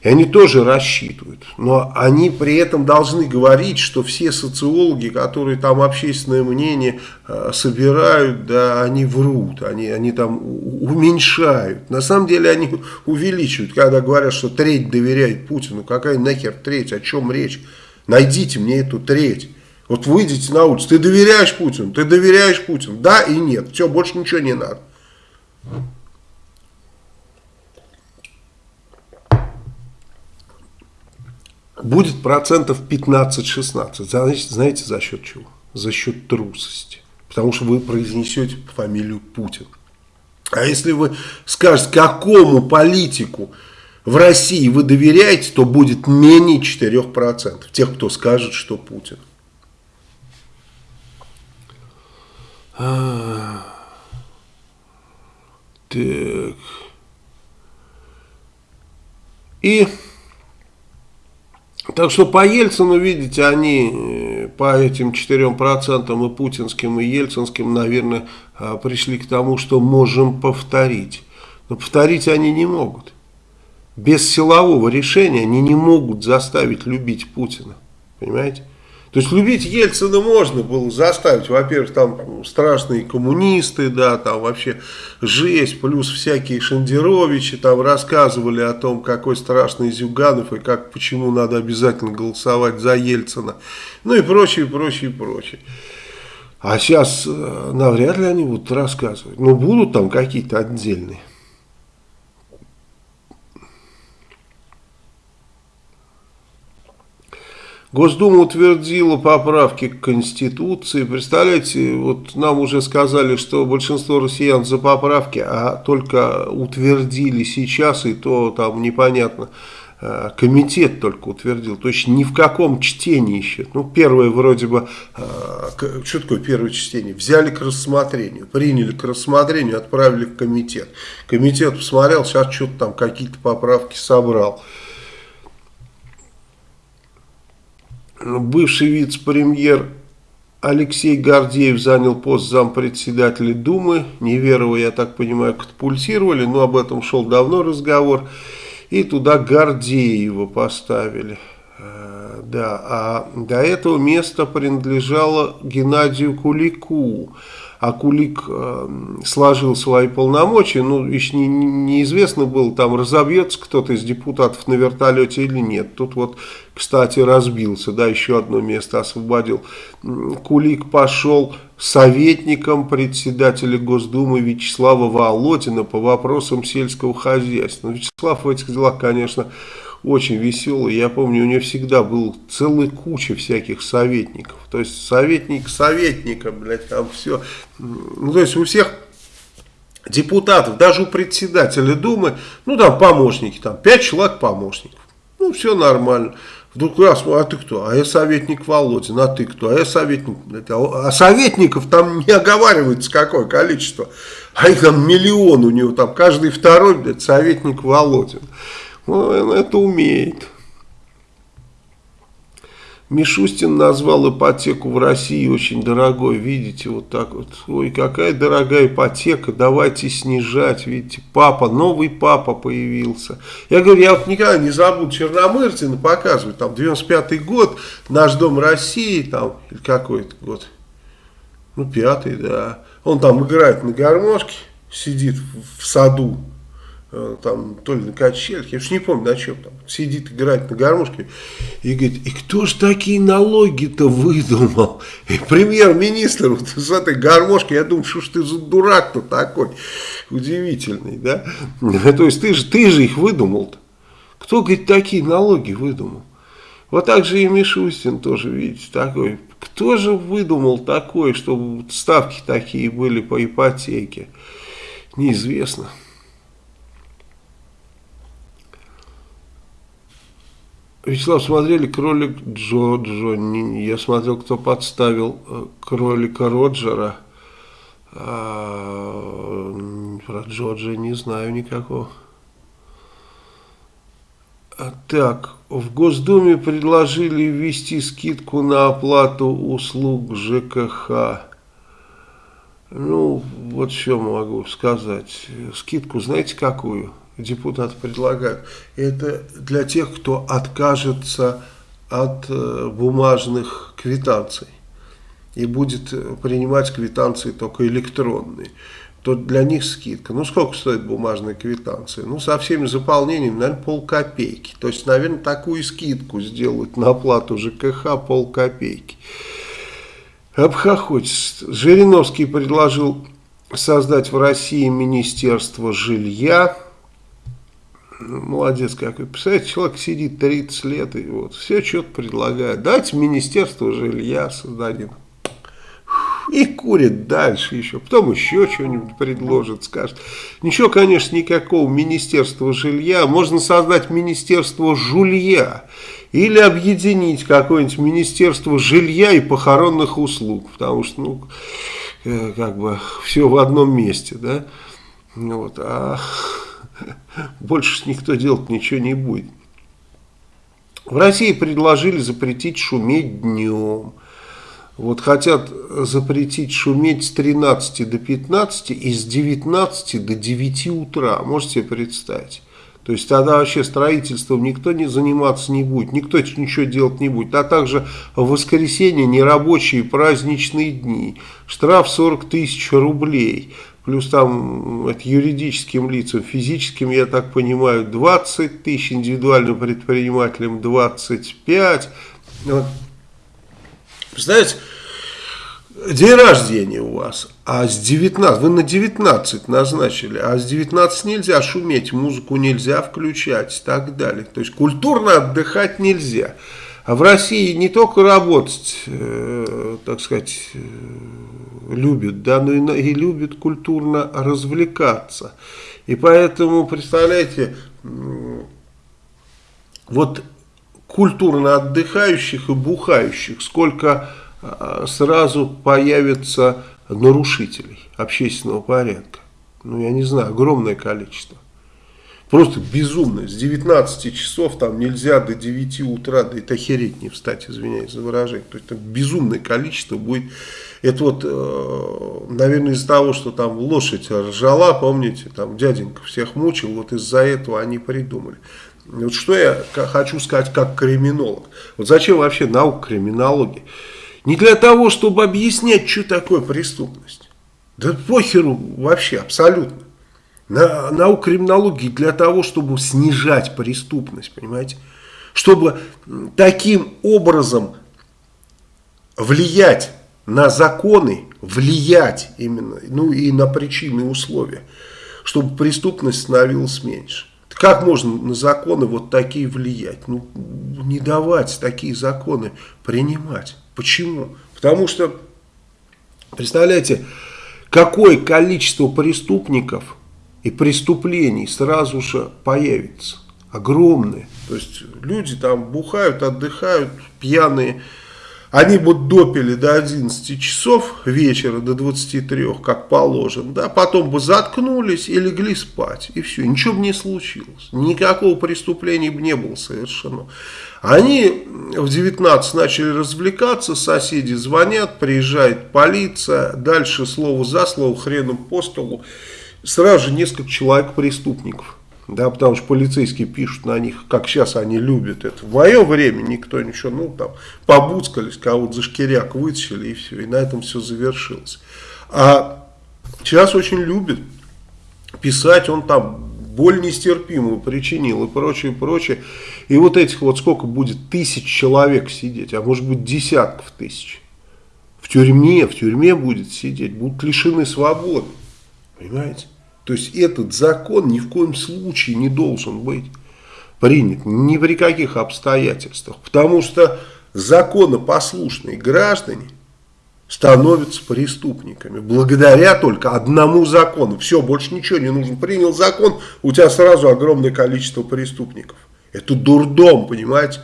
И они тоже рассчитывают. Но они при этом должны говорить, что все социологи, которые там общественное мнение э, собирают, да, они врут, они, они там уменьшают. На самом деле они увеличивают, когда говорят, что треть доверяет Путину. Какая нахер треть, о чем речь? Найдите мне эту треть. Вот выйдите на улицу, ты доверяешь Путину, ты доверяешь Путину, да и нет, все, больше ничего не надо. Будет процентов 15-16, знаете, за счет чего? За счет трусости. потому что вы произнесете фамилию Путин. А если вы скажете, какому политику в России вы доверяете, то будет менее 4% тех, кто скажет, что Путин. А, так. И так что по Ельцину, видите, они э, по этим 4% и путинским, и ельцинским, наверное, а, пришли к тому, что можем повторить. Но повторить они не могут. Без силового решения они не могут заставить любить Путина. Понимаете? То есть любить Ельцина можно было заставить. Во-первых, там страшные коммунисты, да, там вообще жесть, плюс всякие Шендеровичи там рассказывали о том, какой страшный Зюганов и как, почему надо обязательно голосовать за Ельцина. Ну и прочее, прочее, прочее. А сейчас э, навряд ли они будут рассказывать. Но будут там какие-то отдельные. Госдума утвердила поправки к Конституции. Представляете, вот нам уже сказали, что большинство россиян за поправки, а только утвердили сейчас, и то там непонятно, э, комитет только утвердил. То есть ни в каком чтении еще. Ну, первое вроде бы, э, что такое первое чтение? Взяли к рассмотрению, приняли к рассмотрению, отправили в комитет. Комитет посмотрел, сейчас что-то там какие-то поправки собрал. Бывший вице-премьер Алексей Гордеев занял пост зампредседателя Думы. Неверова, я так понимаю, катапультировали, но об этом шел давно разговор. И туда Гордеева поставили. Э, да, а до этого место принадлежало Геннадию Кулику. А Кулик э, сложил свои полномочия, ну, еще не, неизвестно было, там разобьется кто-то из депутатов на вертолете или нет. Тут вот, кстати, разбился, да, еще одно место освободил. Кулик пошел советником председателя Госдумы Вячеслава Володина по вопросам сельского хозяйства. Ну, Вячеслав в этих делах, конечно, очень веселый. Я помню, у него всегда был целая куча всяких советников. То есть советник советника, блядь, там все. Ну, то есть у всех депутатов, даже у председателя Думы, ну там помощники, там пять человек помощников. Ну, все нормально. Вдруг раз, а ты кто? А я советник Володин, а ты кто? А я советник. А советников там не оговаривается какое количество. А их там миллион у него, там каждый второй, блядь, советник Володин. Он это умеет. Мишустин назвал ипотеку в России очень дорогой, видите, вот так вот. Ой, какая дорогая ипотека, давайте снижать, видите, папа, новый папа появился. Я говорю, я вот никогда не забуду Черномырдина показывать, там, 95-й год, наш дом России, там, или какой это год, ну, пятый, да. Он там играет на гармошке, сидит в саду, там, то ли на качелях, я уж не помню на чем там, сидит, играет на гармошке и говорит, и кто ж такие налоги-то выдумал? И премьер-министр вот с этой гармошки, я думаю, что ж ты за дурак-то такой удивительный, да? То есть ты же, ты же их выдумал-то. Кто, говорит, такие налоги выдумал? Вот так же и Мишустин тоже, видите, такой. Кто же выдумал такое, чтобы ставки такие были по ипотеке? Неизвестно. Вячеслав, смотрели кролик Джо Джо? Я смотрел, кто подставил э, кролика Роджера. А, про Джорджа не знаю никакого. А, так, в Госдуме предложили ввести скидку на оплату услуг ЖКХ. Ну, вот что могу сказать. Скидку знаете какую? Депутаты предлагают, это для тех, кто откажется от э, бумажных квитанций и будет принимать квитанции только электронные, то для них скидка. Ну, сколько стоит бумажная квитанция? Ну, со всеми заполнениями, наверное, полкопейки. То есть, наверное, такую скидку сделают на оплату ЖКХ полкопейки. Обхохочется. Жириновский предложил создать в России Министерство жилья молодец какой. Представляете, человек сидит 30 лет и вот все что-то предлагает. Давайте министерство жилья создадим. И курит дальше еще. Потом еще что-нибудь предложит, скажет. Ничего, конечно, никакого министерства жилья. Можно создать министерство жулья. Или объединить какое-нибудь министерство жилья и похоронных услуг. Потому что, ну, э, как бы, все в одном месте, да. Вот, а больше никто делать ничего не будет. В России предложили запретить шуметь днем. Вот хотят запретить шуметь с 13 до 15 и с 19 до 9 утра. Можете себе представить? То есть тогда вообще строительством никто не заниматься не будет, никто ничего делать не будет. А также в воскресенье нерабочие праздничные дни. Штраф 40 тысяч рублей плюс там это юридическим лицам, физическим, я так понимаю, 20 тысяч, индивидуальным предпринимателям 25. Вот. Представляете, день рождения у вас, а с 19, вы на 19 назначили, а с 19 нельзя шуметь, музыку нельзя включать и так далее. То есть культурно отдыхать нельзя. А в России не только работать, э, так сказать, э, любят, да, но и, и любят культурно развлекаться. И поэтому, представляете, вот культурно отдыхающих и бухающих, сколько а, сразу появится нарушителей общественного порядка. Ну, я не знаю, огромное количество. Просто безумно. С 19 часов там нельзя до 9 утра, да это охереть не встать, извиняюсь за выражение. То есть там безумное количество будет. Это вот, э, наверное, из-за того, что там лошадь ржала, помните, там дяденька всех мучил, вот из-за этого они придумали. Вот что я хочу сказать как криминолог. Вот зачем вообще наука криминологии? Не для того, чтобы объяснять, что такое преступность. Да похеру вообще, абсолютно на науку криминологии для того, чтобы снижать преступность, понимаете? Чтобы таким образом влиять на законы, влиять именно, ну и на причины и условия, чтобы преступность становилась меньше. Как можно на законы вот такие влиять? Ну, не давать такие законы принимать. Почему? Потому что, представляете, какое количество преступников и преступлений сразу же появится. Огромные. То есть люди там бухают, отдыхают, пьяные. Они бы допили до 11 часов вечера, до 23, как положено. Да? Потом бы заткнулись и легли спать. И все, ничего бы не случилось. Никакого преступления бы не было совершено. Они в 19 начали развлекаться, соседи звонят, приезжает полиция. Дальше слово за слово, хреном по столу сразу же несколько человек преступников. Да, потому что полицейские пишут на них, как сейчас они любят это. В мое время никто ничего, ну там, побуцкались, кого-то за шкиряк вытащили и все, и на этом все завершилось. А сейчас очень любят писать, он там боль нестерпимую причинил и прочее, прочее. И вот этих вот сколько будет тысяч человек сидеть, а может быть десятков тысяч. В тюрьме, в тюрьме будет сидеть, будут лишены свободы. Понимаете? То есть этот закон ни в коем случае не должен быть принят ни при каких обстоятельствах. Потому что законопослушные граждане становятся преступниками. Благодаря только одному закону. Все, больше ничего не нужно. Принял закон, у тебя сразу огромное количество преступников. Это дурдом, понимаете?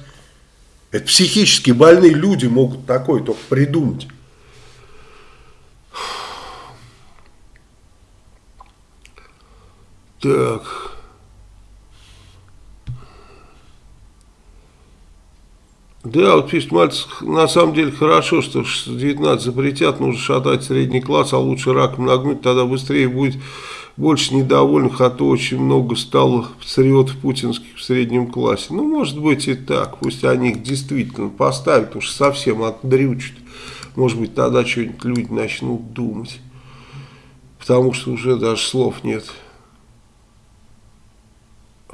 Это психически больные люди могут такое только придумать. Так. Да, вот пишет Мальцев, на самом деле хорошо, что 19 запретят, нужно шатать средний класс, а лучше раком нагнуть, тогда быстрее будет больше недовольных, а то очень много стало патриотов путинских в среднем классе. Ну, может быть и так, пусть они их действительно поставят, уж совсем отдрючат. Может быть, тогда что-нибудь люди начнут думать, потому что уже даже слов нет.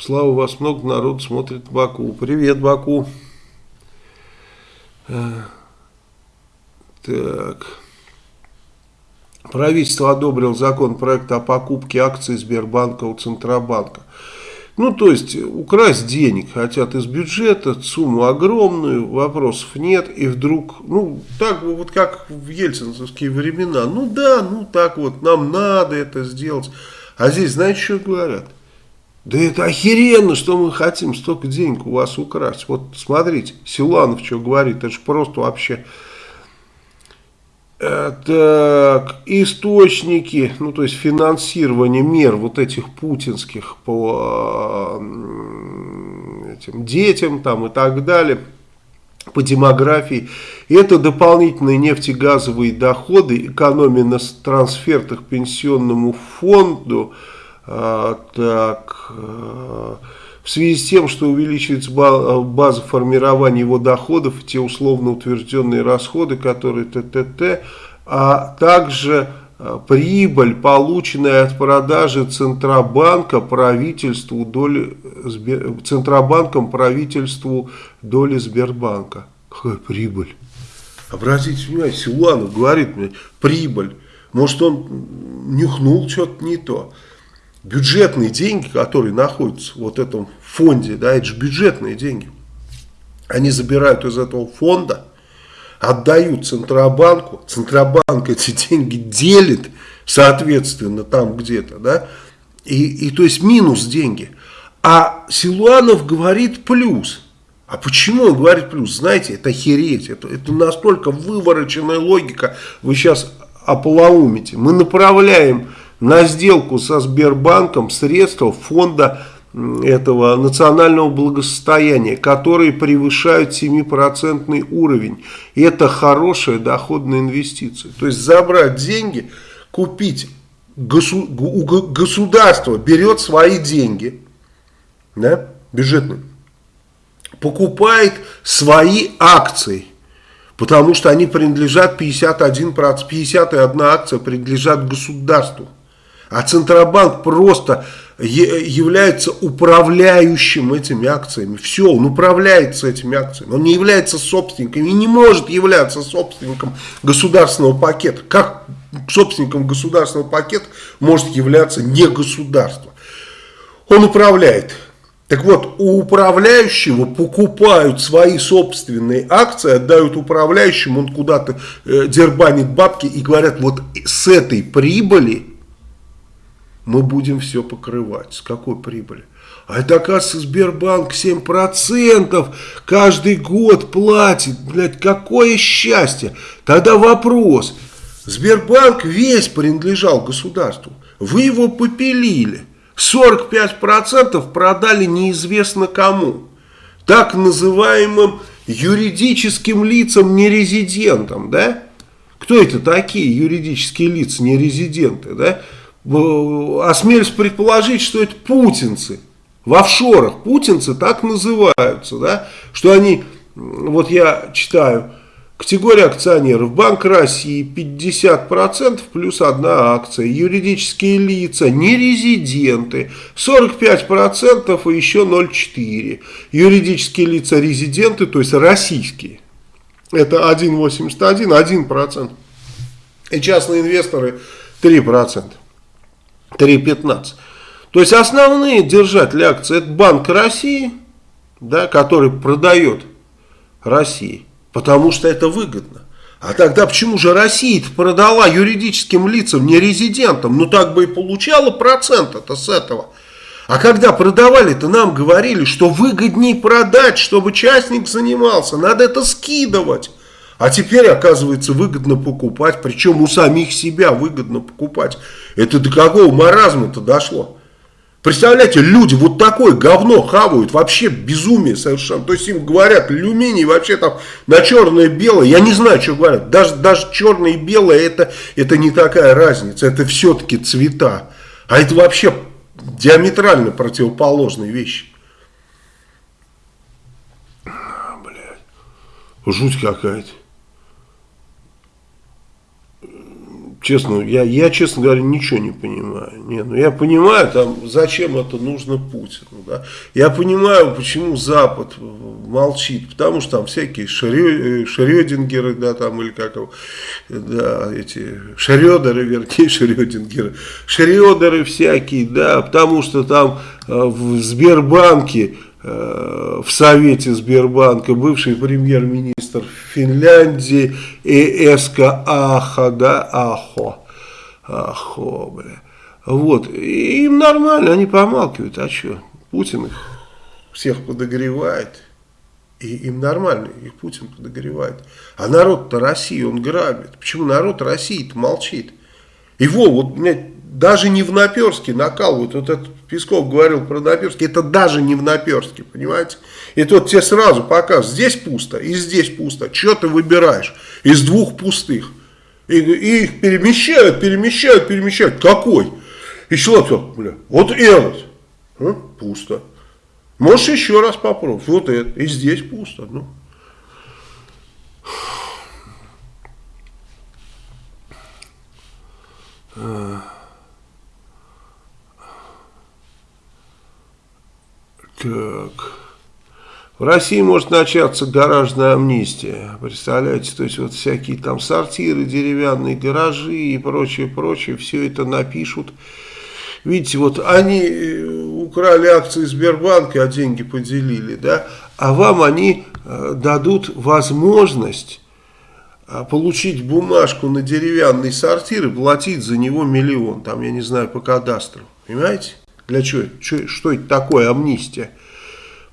Слава, вас много народ смотрит Баку. Привет, Баку. Э, так. Правительство одобрил закон проекта о покупке акций Сбербанка у Центробанка. Ну, то есть, украсть денег хотят из бюджета, сумму огромную, вопросов нет, и вдруг, ну, так вот как в ельцинские времена, ну да, ну так вот, нам надо это сделать. А здесь, знаете, что говорят? Да это охеренно, что мы хотим столько денег у вас украсть. Вот смотрите, Силанов что говорит, это же просто вообще Э, так, источники, ну то есть финансирование мер вот этих путинских по этим детям там и так далее, по демографии. Это дополнительные нефтегазовые доходы, экономия на трансфертах пенсионному фонду, так, а, в связи с тем, что увеличивается база формирования его доходов, те условно утвержденные расходы, которые ТТТ, а также э, прибыль, полученная от продажи Центробанка правительству доли, Центробанком правительству доли Сбербанка. Какая прибыль? Обратите внимание, Силуанов говорит мне, прибыль. Может он нюхнул что-то не то бюджетные деньги, которые находятся в вот этом фонде, да, это же бюджетные деньги. Они забирают из этого фонда, отдают Центробанку, Центробанк эти деньги делит, соответственно, там где-то, да, и, и то есть минус деньги. А Силуанов говорит плюс. А почему он говорит плюс? Знаете, это хереть, это, это настолько вывороченная логика, вы сейчас ополоумите. Мы направляем на сделку со Сбербанком средства фонда этого национального благосостояния, которые превышают 7% уровень. И это хорошая доходная инвестиция. То есть забрать деньги, купить, госу, государство берет свои деньги, да, бюджетные, покупает свои акции, потому что они принадлежат 51%, 51 акция принадлежат государству. А Центробанк просто является управляющим этими акциями. Все, он управляется этими акциями. Он не является собственником и не может являться собственником государственного пакета. Как собственником государственного пакета может являться не государство? Он управляет. Так вот, у управляющего покупают свои собственные акции, отдают управляющему, он куда-то э, дербанит бабки и говорят, вот с этой прибыли мы будем все покрывать. С какой прибыли? А это, оказывается, Сбербанк 7% каждый год платит. Блядь, какое счастье. Тогда вопрос. Сбербанк весь принадлежал государству. Вы его попилили. 45% продали неизвестно кому. Так называемым юридическим лицам нерезидентам, да? Кто это такие юридические лица нерезиденты, да? Осмелюсь предположить, что это путинцы в офшорах. Путинцы так называются, да, что они, вот я читаю, категория акционеров, Банк России 50% плюс одна акция, юридические лица, нерезиденты 45% и еще 0,4%, юридические лица резиденты, то есть российские, это 1,81, 1%, и частные инвесторы 3%. 3,15. То есть основные держатели акций это Банк России, да, который продает России, потому что это выгодно. А тогда почему же Россия продала юридическим лицам, не резидентам? Ну так бы и получала процент это с этого. А когда продавали-то нам говорили, что выгоднее продать, чтобы частник занимался, надо это скидывать. А теперь, оказывается, выгодно покупать, причем у самих себя выгодно покупать. Это до какого маразма-то дошло? Представляете, люди вот такое говно хавают, вообще безумие совершенно. То есть им говорят, алюминий вообще там на черное-белое, я не знаю, что говорят. Даже, даже черное и белое это, это не такая разница, это все-таки цвета. А это вообще диаметрально противоположные вещи. Блядь, жуть какая-то. Честно, я, я, честно говоря, ничего не понимаю. Не, ну я понимаю, там, зачем это нужно Путину. Да? Я понимаю, почему Запад молчит. Потому что там всякие Шрё, Шрёдингеры, да, там, или как да, эти Шрёдеры, вернее, Шрёдингеры. Шрёдеры всякие, да, потому что там э, в Сбербанке в Совете Сбербанка бывший премьер-министр Финляндии Эска Аха, да, Ахо, Ахо, бля. Вот, и им нормально, они помалкивают, а что, Путин их всех подогревает, и им нормально, их Путин подогревает. А народ-то России, он грабит. Почему народ России-то молчит? Его, вот, меня даже не в Наперске накалывают. Вот этот Песков говорил про Наперске, это даже не в Наперске, понимаете? И тот тебе сразу показывает, здесь пусто и здесь пусто. Что ты выбираешь из двух пустых? И, и их перемещают, перемещают, перемещают. Какой? И человек, бля, вот этот. А? Пусто. Можешь еще раз попробовать. Вот это. И здесь пусто. Ну. Uh... Так. В России может начаться гаражная амнистия. Представляете, то есть вот всякие там сортиры, деревянные гаражи и прочее, прочее, все это напишут. Видите, вот они э, украли акции Сбербанка, а деньги поделили, да, а вам они э, дадут возможность э, получить бумажку на деревянный сортир и платить за него миллион, там, я не знаю, по кадастру, понимаете? Для чего? Что, что это такое амнистия?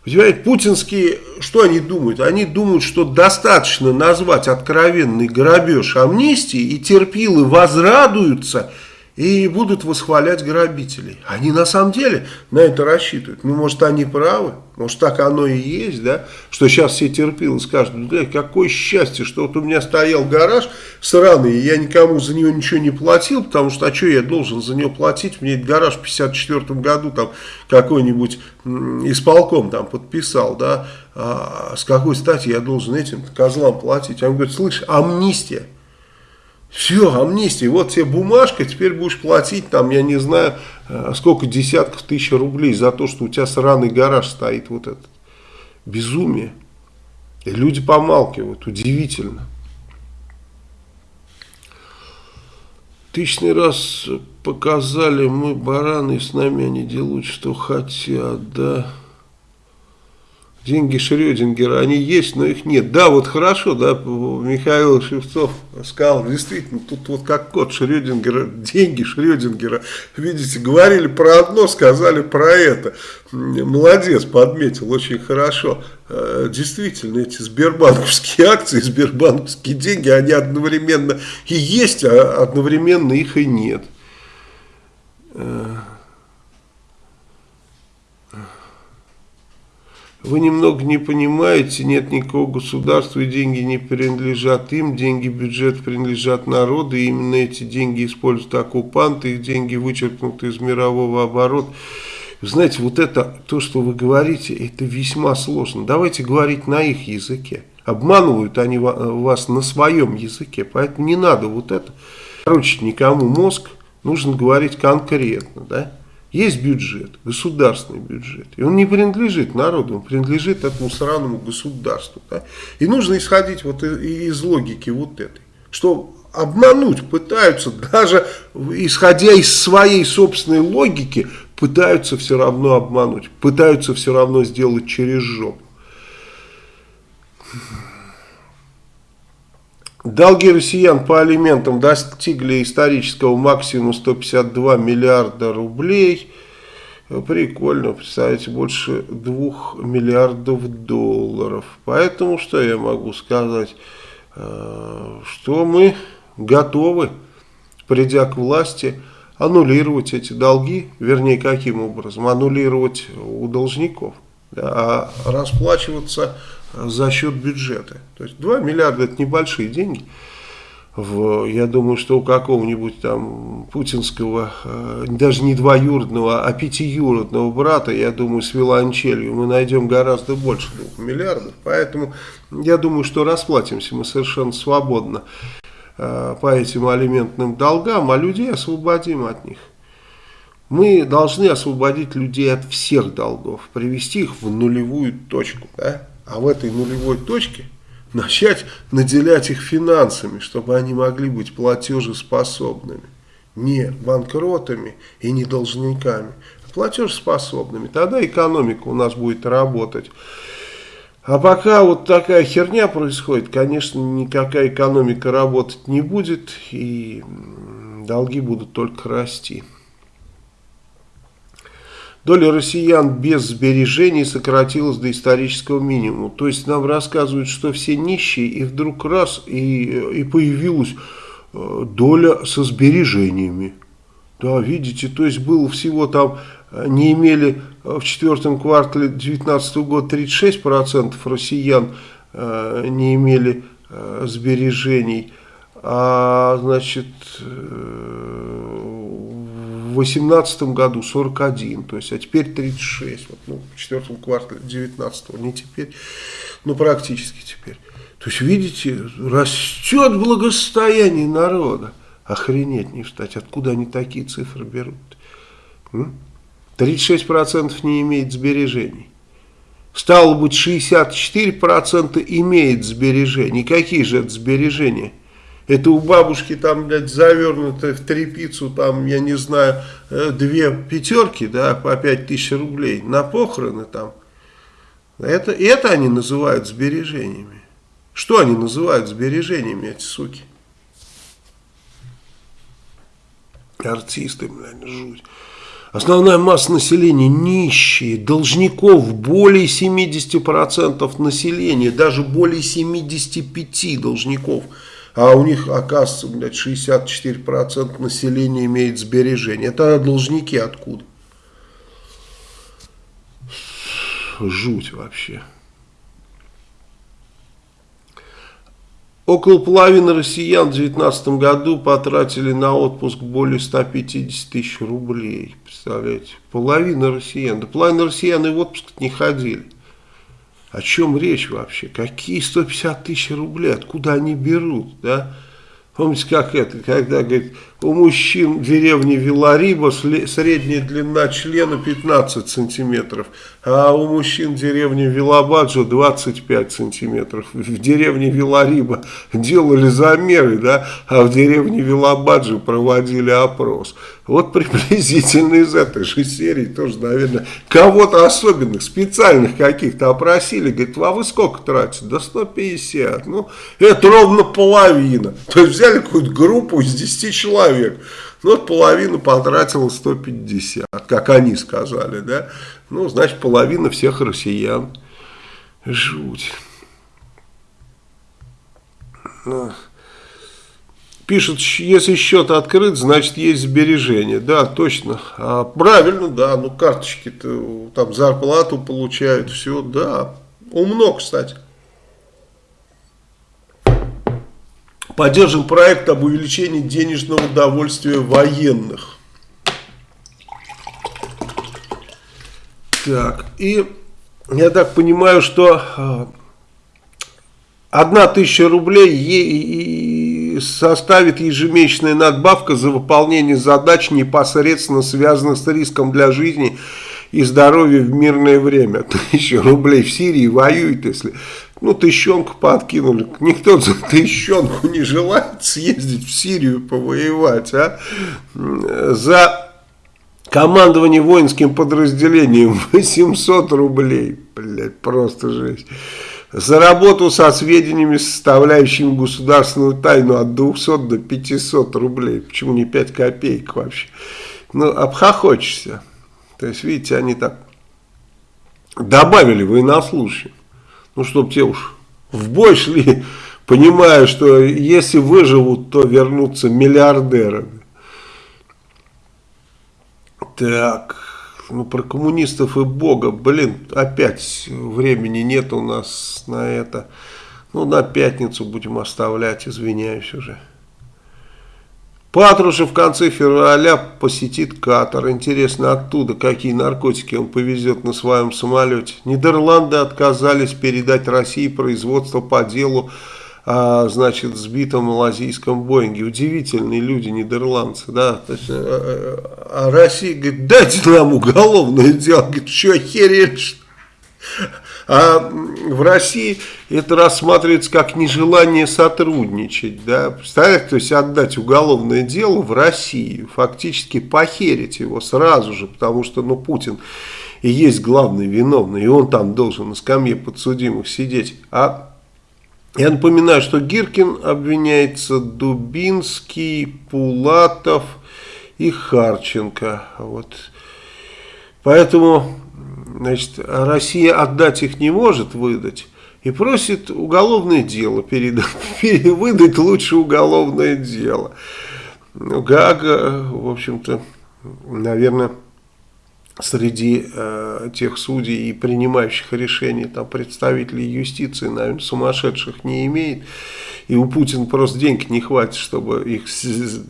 Понимаете, путинские, что они думают? Они думают, что достаточно назвать откровенный грабеж амнистии, и терпилы возрадуются – и будут восхвалять грабителей. Они на самом деле на это рассчитывают. Ну, может, они правы, может, так оно и есть, да, что сейчас все терпилы скажут, да, какое счастье, что вот у меня стоял гараж сраный, и я никому за него ничего не платил, потому что, а что я должен за него платить, мне этот гараж в 54 году там какой-нибудь исполком там подписал, да, а с какой стати я должен этим козлам платить? Он говорит, слышь, амнистия. Все, амнистия, вот тебе бумажка, теперь будешь платить там, я не знаю, э, сколько десятков тысяч рублей за то, что у тебя сраный гараж стоит, вот этот. Безумие. И люди помалкивают, удивительно. Тысячный раз показали, мы бараны, с нами они делают, что хотят, да деньги Шрёдингера, они есть, но их нет. Да, вот хорошо, да, Михаил Шевцов сказал, действительно, тут вот как код Шрёдингера, деньги Шрёдингера, видите, говорили про одно, сказали про это. Молодец, подметил, очень хорошо. Э, действительно, эти сбербанковские акции, сбербанковские деньги, они одновременно и есть, а одновременно их и нет. Вы немного не понимаете, нет никакого государства, и деньги не принадлежат им, деньги бюджет принадлежат народу, и именно эти деньги используют оккупанты, их деньги вычеркнуты из мирового оборота. Знаете, вот это, то, что вы говорите, это весьма сложно. Давайте говорить на их языке. Обманывают они вас на своем языке, поэтому не надо вот это. Короче, никому мозг, нужно говорить конкретно, да? Есть бюджет, государственный бюджет, и он не принадлежит народу, он принадлежит этому сраному государству. Да? И нужно исходить вот из логики вот этой, что обмануть пытаются, даже исходя из своей собственной логики, пытаются все равно обмануть, пытаются все равно сделать через жопу. Долги россиян по алиментам достигли исторического максимума 152 миллиарда рублей. Прикольно, представляете, больше 2 миллиардов долларов. Поэтому что я могу сказать? Э, что мы готовы, придя к власти, аннулировать эти долги. Вернее, каким образом? Аннулировать у должников. А расплачиваться за счет бюджета. То есть 2 миллиарда это небольшие деньги. В, я думаю, что у какого-нибудь там путинского, э, даже не двоюродного, а пятиюродного брата, я думаю, с виолончелью мы найдем гораздо больше 2 миллиардов. Поэтому я думаю, что расплатимся мы совершенно свободно. э, по этим алиментным долгам, а людей освободим от них. Мы должны освободить людей от всех долгов, привести их в нулевую точку. Да? А в этой нулевой точке начать наделять их финансами, чтобы они могли быть платежеспособными. Не банкротами и не должниками, а платежеспособными. Тогда экономика у нас будет работать. А пока вот такая херня происходит, конечно, никакая экономика работать не будет, и долги будут только расти. Доля россиян без сбережений сократилась до исторического минимума. То есть нам рассказывают, что все нищие, и вдруг раз, и, и появилась э, доля со сбережениями. Да, видите, то есть было всего там, э, не имели в четвертом квартале 2019 года 36% россиян э, не имели сбережений, а значит 2018 году 41, то есть, а теперь 36, вот, ну, в четвертом квартале 19 не теперь, ну, практически теперь. То есть, видите, растет благосостояние народа. Охренеть не встать, откуда они такие цифры берут? 36% не имеет сбережений. Стало быть, 64% имеет сбережений. Какие же это сбережения? Это у бабушки там, блядь, завернуто в трепицу, там, я не знаю, э, две пятерки, да, по пять тысяч рублей на похороны там. Это, это они называют сбережениями. Что они называют сбережениями, эти суки? Артисты, блядь, жуть. Основная масса населения нищие, должников более 70% населения, даже более 75 должников – а у них, оказывается, блядь, 64% населения имеет сбережения. Это должники откуда? Жуть вообще. Около половины россиян в 2019 году потратили на отпуск более 150 тысяч рублей. Представляете? Половина россиян. Да половина россиян и в отпуск не ходили. О чем речь вообще? Какие 150 тысяч рублей? Откуда они берут? Да? Помните, как это, когда, говорит, у мужчин в деревне Вилариба средняя длина члена 15 сантиметров, а у мужчин в деревне Вилабаджо 25 сантиметров. В деревне Вилариба делали замеры, да, а в деревне Вилабаджо проводили опрос. Вот приблизительно из этой же серии тоже, наверное, кого-то особенных, специальных каких-то опросили. Говорит, а вы сколько тратите? Да 150. Ну, это ровно половина. То есть взяли какую-то группу из 10 человек. Ну, вот половина потратила 150, как они сказали, да. Ну, значит, половина всех россиян. Жуть. Ну. Пишут, если счет открыт, значит есть сбережения. Да, точно. А, правильно, да. Ну, карточки-то там зарплату получают, все, да. Умно, кстати. Поддержим проект об увеличении денежного удовольствия военных. Так, и я так понимаю, что а, одна тысяча рублей составит ежемесячная надбавка за выполнение задач, непосредственно связанных с риском для жизни и здоровья в мирное время. Тысяча рублей в Сирии воюет, если ну, тыщенку подкинули. Никто за тыщенку не желает съездить в Сирию повоевать, а? За командование воинским подразделением 800 рублей. Блядь, просто жесть. За работу со сведениями, составляющими государственную тайну от 200 до 500 рублей. Почему не 5 копеек вообще? Ну, обхохочешься. То есть, видите, они так добавили военнослужащим. Ну, чтобы те уж в бой шли, понимая, что если выживут, то вернутся миллиардерами. Так, ну про коммунистов и Бога, блин, опять времени нет у нас на это. Ну, на пятницу будем оставлять, извиняюсь уже. Патрушев в конце февраля посетит Катар. Интересно, оттуда какие наркотики он повезет на своем самолете. Нидерланды отказались передать России производство по делу о, значит, сбитом малазийском Боинге. Удивительные люди, нидерландцы, да. То есть, а, а Россия говорит, дайте нам уголовное дело. Говорит, что, охерели, что а в России это рассматривается как нежелание сотрудничать. Да? Представляете, то есть отдать уголовное дело в Россию, фактически похерить его сразу же, потому что ну, Путин и есть главный виновный, и он там должен на скамье подсудимых сидеть. А я напоминаю, что Гиркин обвиняется Дубинский, Пулатов и Харченко. Вот. Поэтому значит, Россия отдать их не может выдать и просит уголовное дело передать, выдать лучше уголовное дело. Ну, Гага, в общем-то, наверное, среди э, тех судей и принимающих решения, там, представителей юстиции, наверное, сумасшедших не имеет. И у Путина просто денег не хватит, чтобы их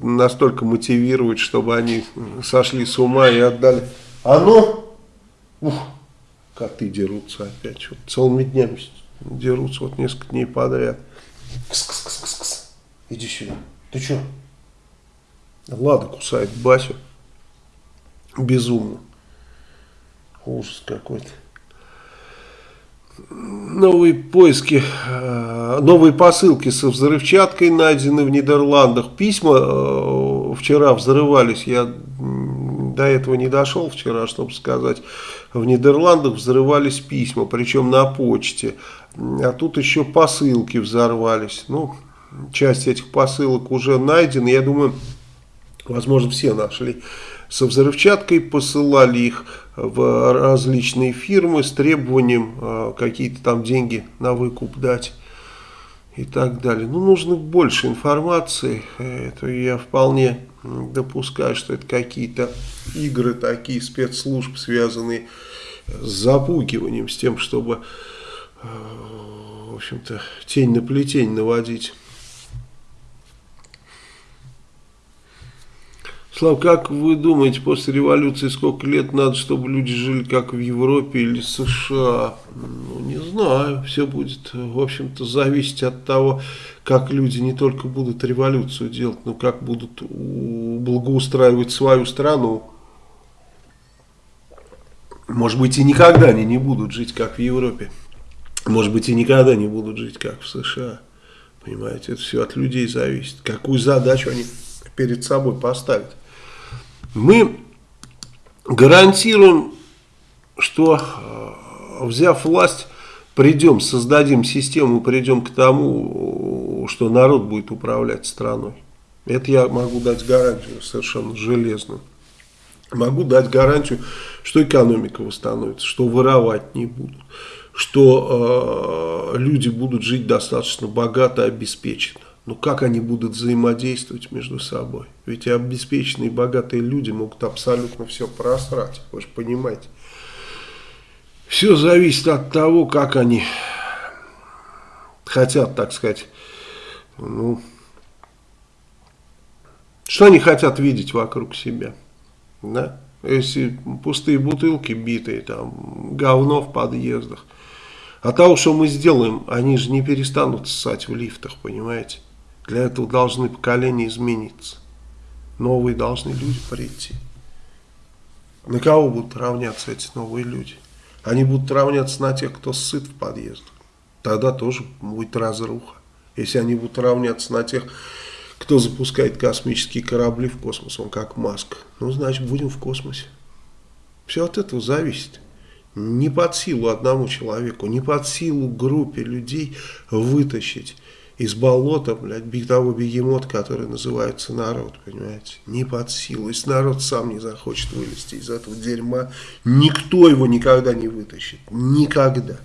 настолько мотивировать, чтобы они сошли с ума и отдали. А ну, ух, коты дерутся опять. Вот целыми днями дерутся, вот несколько дней подряд. Кс -кс -кс -кс -кс. Иди сюда. Ты что? Лада кусает Басю. Безумно. Ужас какой-то. Новые поиски, э, новые посылки со взрывчаткой найдены в Нидерландах. Письма э, вчера взрывались, я до этого не дошел вчера, чтобы сказать. В Нидерландах взрывались письма, причем на почте. А тут еще посылки взорвались. Ну, часть этих посылок уже найдена. Я думаю, возможно, все нашли. Со взрывчаткой посылали их в различные фирмы с требованием э, какие-то там деньги на выкуп дать и так далее. Ну, нужно больше информации. Это я вполне допускаю, что это какие-то игры такие спецслужб, связанные с запугиванием, с тем, чтобы, э, в общем-то, тень на плетень наводить. Слав, как вы думаете, после революции сколько лет надо, чтобы люди жили как в Европе или США? Ну, не знаю. Все будет, в общем-то, зависеть от того, как люди не только будут революцию делать, но как будут благоустраивать свою страну. Может быть, и никогда они не будут жить, как в Европе. Может быть, и никогда не будут жить, как в США. Понимаете, это все от людей зависит. Какую задачу они перед собой поставят мы гарантируем, что э, взяв власть, придем, создадим систему, придем к тому, что народ будет управлять страной. Это я могу дать гарантию совершенно железную. Могу дать гарантию, что экономика восстановится, что воровать не будут, что э, люди будут жить достаточно богато обеспеченно. Ну, как они будут взаимодействовать между собой? Ведь обеспеченные богатые люди могут абсолютно все просрать. Вы же понимаете. Все зависит от того, как они хотят, так сказать, ну, что они хотят видеть вокруг себя. Да? Если пустые бутылки битые, там, говно в подъездах. А того, что мы сделаем, они же не перестанут ссать в лифтах, понимаете? Для этого должны поколения измениться. Новые должны люди прийти. На кого будут равняться эти новые люди? Они будут равняться на тех, кто сыт в подъездах. Тогда тоже будет разруха. Если они будут равняться на тех, кто запускает космические корабли в космос, он как Маск, ну, значит, будем в космосе. Все от этого зависит. Не под силу одному человеку, не под силу группе людей вытащить из болота, блядь, бегдовой бегемот, который называется народ, понимаете, не под силу. Если народ сам не захочет вылезти из этого дерьма, никто его никогда не вытащит. Никогда.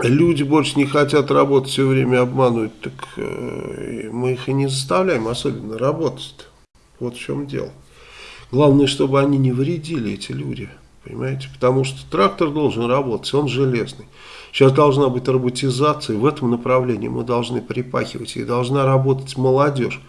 Люди больше не хотят работать, все время обманывают, так э, мы их и не заставляем особенно работать. -то. Вот в чем дело. Главное, чтобы они не вредили, эти люди. Понимаете? Потому что трактор должен работать, он железный. Сейчас должна быть роботизация, в этом направлении мы должны припахивать, и должна работать молодежь.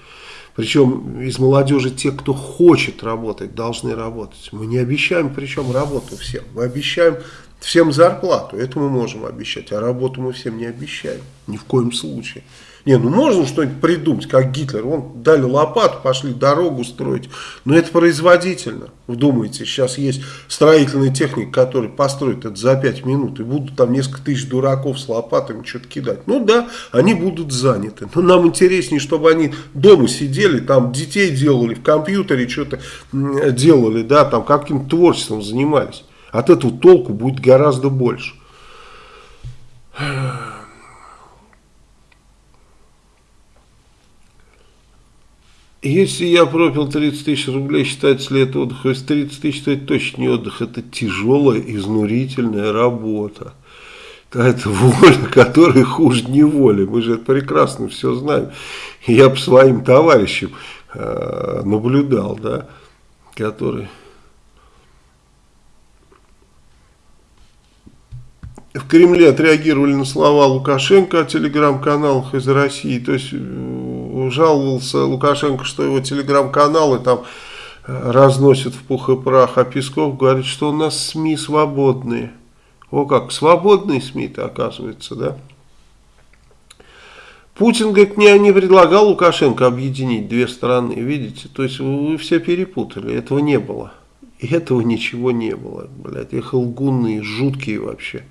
Причем из молодежи те, кто хочет работать, должны работать. Мы не обещаем, причем работу всем. Мы обещаем Всем зарплату, это мы можем обещать, а работу мы всем не обещаем, ни в коем случае. Не, ну можно что-нибудь придумать, как Гитлер. Вон дали лопату, пошли дорогу строить. Но это производительно. Вдумайте, сейчас есть строительная техника, которая построит это за 5 минут. И будут там несколько тысяч дураков с лопатами что-то кидать. Ну да, они будут заняты. Но нам интереснее, чтобы они дома сидели, там детей делали, в компьютере что-то делали, да, там каким-то творчеством занимались. От этого толку будет гораздо больше. Если я пропил 30 тысяч рублей, считается ли это отдых? Если 30 тысяч, то это точно не отдых, это тяжелая, изнурительная работа. Это воля, которая хуже неволи. Мы же это прекрасно все знаем. Я по своим товарищам э, наблюдал, да, которые в Кремле отреагировали на слова Лукашенко о телеграм-каналах из России. То есть жаловался Лукашенко, что его телеграм-каналы там э, разносят в пух и прах, а Песков говорит, что у нас СМИ свободные. О как, свободные СМИ-то оказывается, да? Путин, говорит, не, не предлагал Лукашенко объединить две страны, видите? То есть вы все перепутали, этого не было. И этого ничего не было, блядь, их лгуны, жуткие вообще.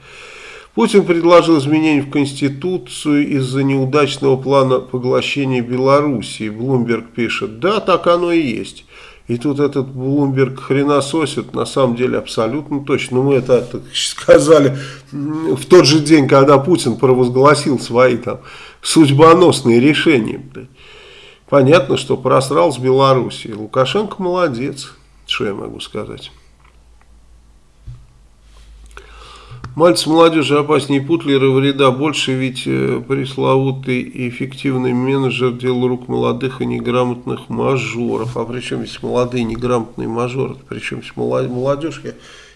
Путин предложил изменения в Конституцию из-за неудачного плана поглощения Белоруссии. Блумберг пишет, да, так оно и есть. И тут этот Блумберг хренососит, на самом деле абсолютно точно. Мы это, это сказали в тот же день, когда Путин провозгласил свои там судьбоносные решения. Понятно, что просрал с Белоруссией. Лукашенко молодец. Что я могу сказать? Мальцы молодежи опаснее Путлера, вреда больше, ведь э, пресловутый эффективный менеджер делал рук молодых и неграмотных мажоров. А причем здесь молодые неграмотные мажоры, причем здесь молодежь, я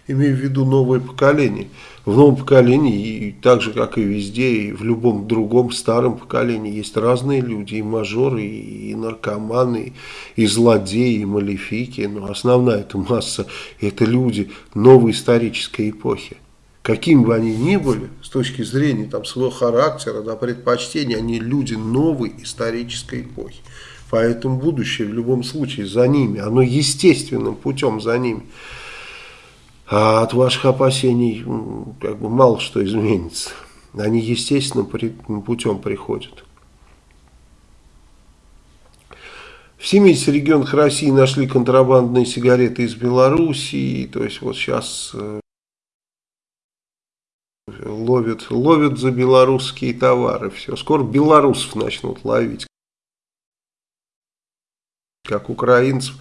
имею в виду новое поколение. В новом поколении, и так же как и везде, и в любом другом старом поколении, есть разные люди, и мажоры, и наркоманы, и злодеи, и малефики, но основная эта масса, это люди новой исторической эпохи. Каким бы они ни были, с точки зрения там, своего характера, да, предпочтений, они люди новой исторической эпохи. Поэтому будущее в любом случае за ними, оно естественным путем за ними. А от ваших опасений как бы мало что изменится. Они естественным путем приходят. В 70 регионах России нашли контрабандные сигареты из Белоруссии. То есть вот сейчас э, ловят, ловят за белорусские товары. Все. Скоро белорусов начнут ловить, как украинцев.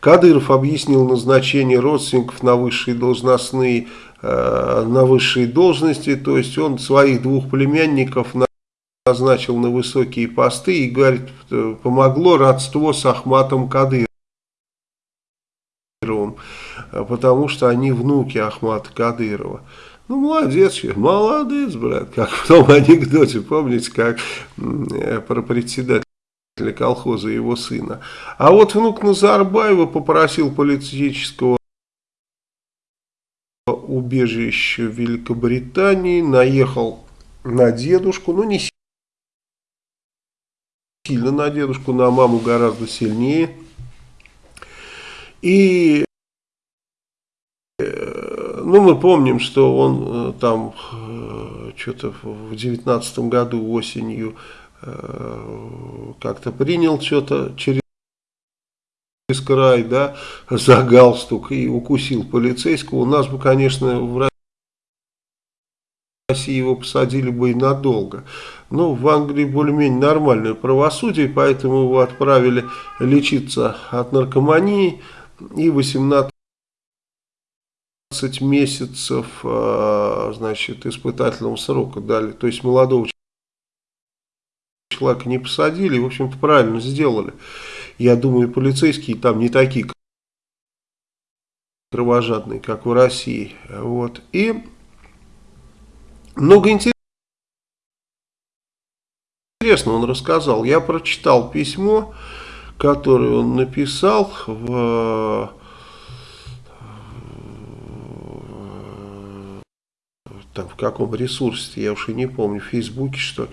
Кадыров объяснил назначение родственников на высшие должностные, э, на высшие должности, то есть он своих двух племянников назначил на высокие посты и говорит, э, помогло родство с Ахматом Кадыровым, э, потому что они внуки Ахмата Кадырова. Ну, молодец, молодец, брат, как в том анекдоте, помните, как про председателя колхоза его сына. А вот внук Назарбаева попросил политического убежища в Великобритании, наехал на дедушку, ну не сильно на дедушку, на маму гораздо сильнее. И э, ну, мы помним, что он э, там э, что-то в девятнадцатом году осенью Э, как-то принял что-то через край, да, за галстук и укусил полицейского, у нас бы, конечно, в России его посадили бы и надолго. Но в Англии более-менее нормальное правосудие, поэтому его отправили лечиться от наркомании и 18 месяцев, э, значит, испытательного срока дали. То есть молодого человека не посадили, в общем-то правильно сделали. Я думаю, полицейские там не такие кровожадные, как в России. Вот. И много интересного он рассказал. Я прочитал письмо, которое он написал в там в каком ресурсе, я уж и не помню, в Фейсбуке что ли.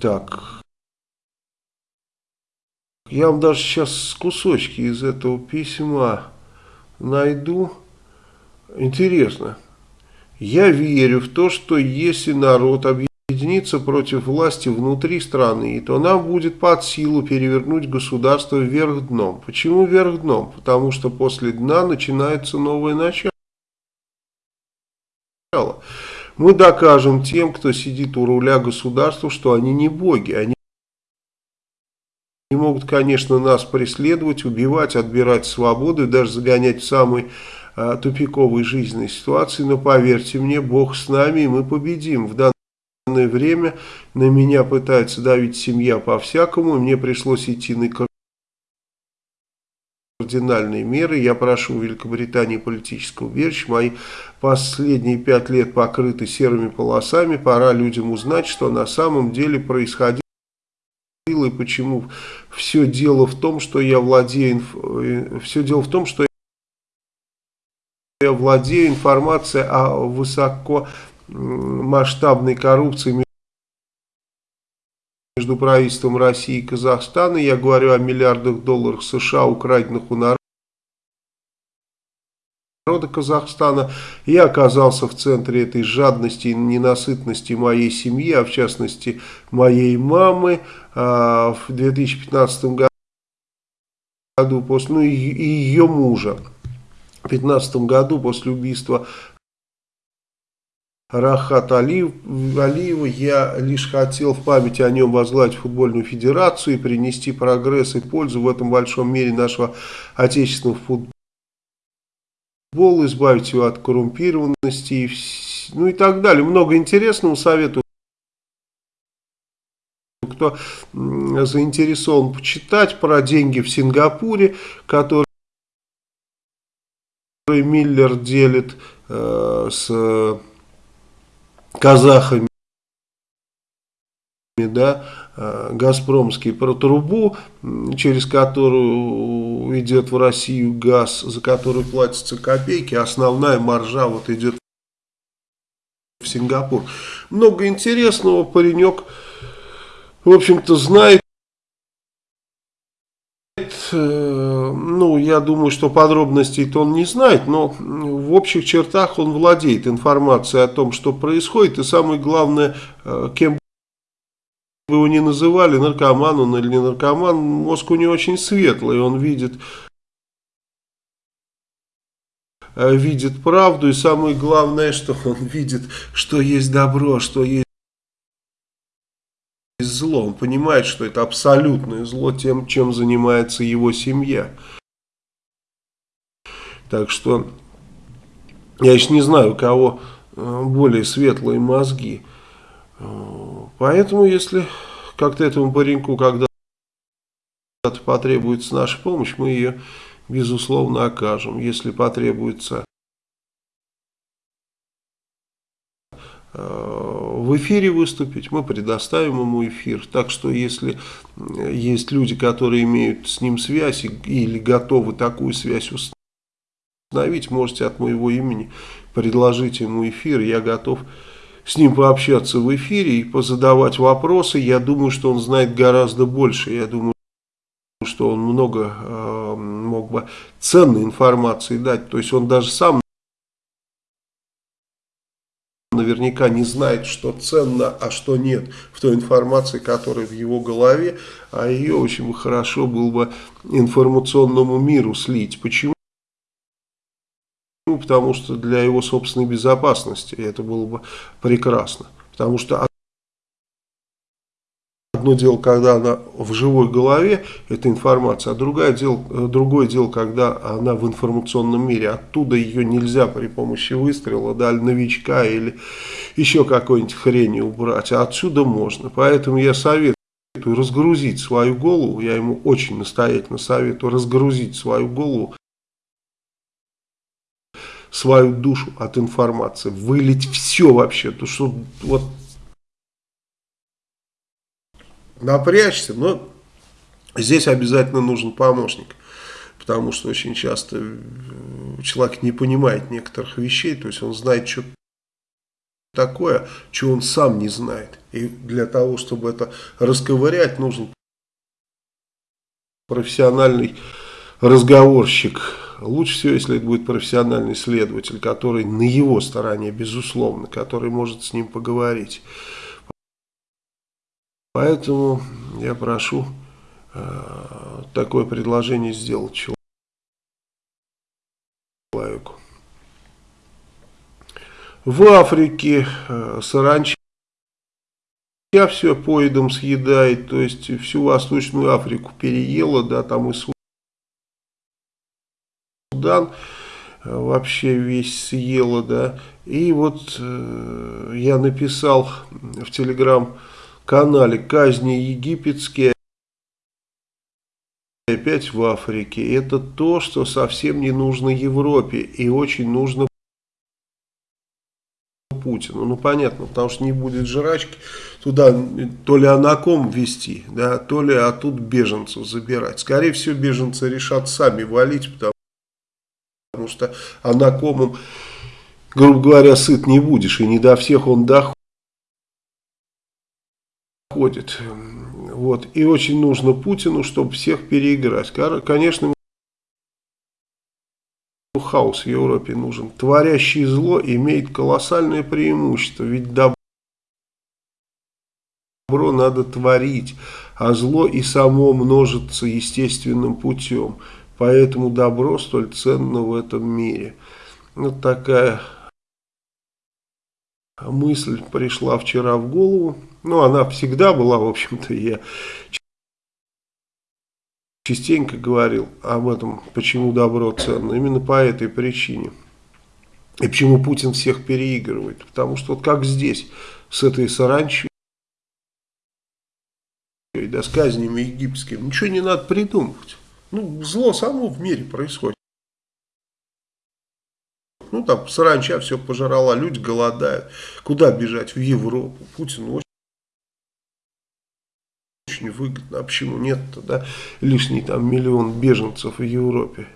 Так, я вам даже сейчас кусочки из этого письма найду. Интересно. Я верю в то, что если народ объединится против власти внутри страны, то нам будет под силу перевернуть государство вверх дном. Почему вверх дном? Потому что после дна начинается новое начало. Мы докажем тем, кто сидит у руля государства, что они не боги, они они могут, конечно, нас преследовать, убивать, отбирать свободу и даже загонять в самые а, тупиковые жизненные ситуации. Но поверьте мне, Бог с нами, и мы победим. В данное время на меня пытается давить семья по-всякому. Мне пришлось идти на кардинальные меры. Я прошу у Великобритании политического убежища. Мои последние пять лет покрыты серыми полосами. Пора людям узнать, что на самом деле происходило и почему все дело в том, что я владею, э, все дело в том, что я владею информацией о высокомасштабной коррупции между правительством России и Казахстана. Я говорю о миллиардах долларов США, украденных у народа Казахстана. Я оказался в центре этой жадности и ненасытности моей семьи, а в частности моей мамы а, в 2015 году, после, ну и ее мужа. В 2015 году после убийства Рахат Алиев, я лишь хотел в память о нем возглавить футбольную федерацию и принести прогресс и пользу в этом большом мире нашего отечественного футбола футбол, избавить его от коррумпированности, ну и так далее. Много интересного советую. Кто заинтересован почитать про деньги в Сингапуре, которые Миллер делит э, с казахами, да, Э, Газпромский про трубу, через которую идет в Россию газ, за который платятся копейки, основная маржа вот идет в Сингапур. Много интересного, паренек, в общем-то, знает. Э, ну, я думаю, что подробностей-то он не знает, но в общих чертах он владеет информацией о том, что происходит, и самое главное, э, кем вы его не называли, наркоман он или не наркоман, мозг у него очень светлый, он видит, э, видит правду, и самое главное, что он видит, что есть добро, что есть зло. Он понимает, что это абсолютное зло тем, чем занимается его семья. Так что я еще не знаю, у кого э, более светлые мозги. Поэтому, если как-то этому пареньку когда-то потребуется наша помощь, мы ее, безусловно, окажем. Если потребуется в эфире выступить, мы предоставим ему эфир. Так что, если есть люди, которые имеют с ним связь или готовы такую связь установить, можете от моего имени предложить ему эфир. Я готов с ним пообщаться в эфире и позадавать вопросы. Я думаю, что он знает гораздо больше. Я думаю, что он много э, мог бы ценной информации дать. То есть он даже сам наверняка не знает, что ценно, а что нет в той информации, которая в его голове, а ее очень хорошо было бы информационному миру слить. Почему? потому что для его собственной безопасности это было бы прекрасно. Потому что одно дело, когда она в живой голове, эта информация, а другое дело, другое дело, когда она в информационном мире. Оттуда ее нельзя при помощи выстрела, да, новичка или еще какой-нибудь хрени убрать, а отсюда можно. Поэтому я советую разгрузить свою голову, я ему очень настоятельно советую разгрузить свою голову свою душу от информации, вылить все вообще, то что вот напрячься, но здесь обязательно нужен помощник, потому что очень часто человек не понимает некоторых вещей, то есть он знает что такое, что он сам не знает. И для того, чтобы это расковырять, нужен профессиональный разговорщик. Лучше всего, если это будет профессиональный следователь, который на его стороне, безусловно, который может с ним поговорить. Поэтому я прошу э, такое предложение сделать человеку. В Африке э, саранча все поедом съедает, то есть всю Восточную Африку переела, да, там и Судан э, вообще весь съела, да. И вот э, я написал в телеграм-канале казни египетские опять в Африке. Это то, что совсем не нужно Европе и очень нужно Путину. Ну, понятно, потому что не будет жрачки. Туда то ли анаком вести, да, то ли оттуда беженцев забирать. Скорее всего, беженцы решат сами валить, потому, потому что анакомом, грубо говоря, сыт не будешь. И не до всех он доходит. Вот. И очень нужно Путину, чтобы всех переиграть. Конечно, хаос в Европе нужен. Творящий зло имеет колоссальное преимущество, ведь добро надо творить, а зло и само множится естественным путем. Поэтому добро столь ценно в этом мире. Вот такая мысль пришла вчера в голову. Ну, она всегда была, в общем-то, я частенько говорил об этом, почему добро ценно. Именно по этой причине. И почему Путин всех переигрывает. Потому что вот как здесь, с этой саранчей, да, с казнями египетскими, ничего не надо придумывать. Ну, зло само в мире происходит. Ну, там саранча все пожрала, люди голодают. Куда бежать? В Европу. Путин очень очень выгодно. А почему нет-то, да? Лишний там миллион беженцев в Европе.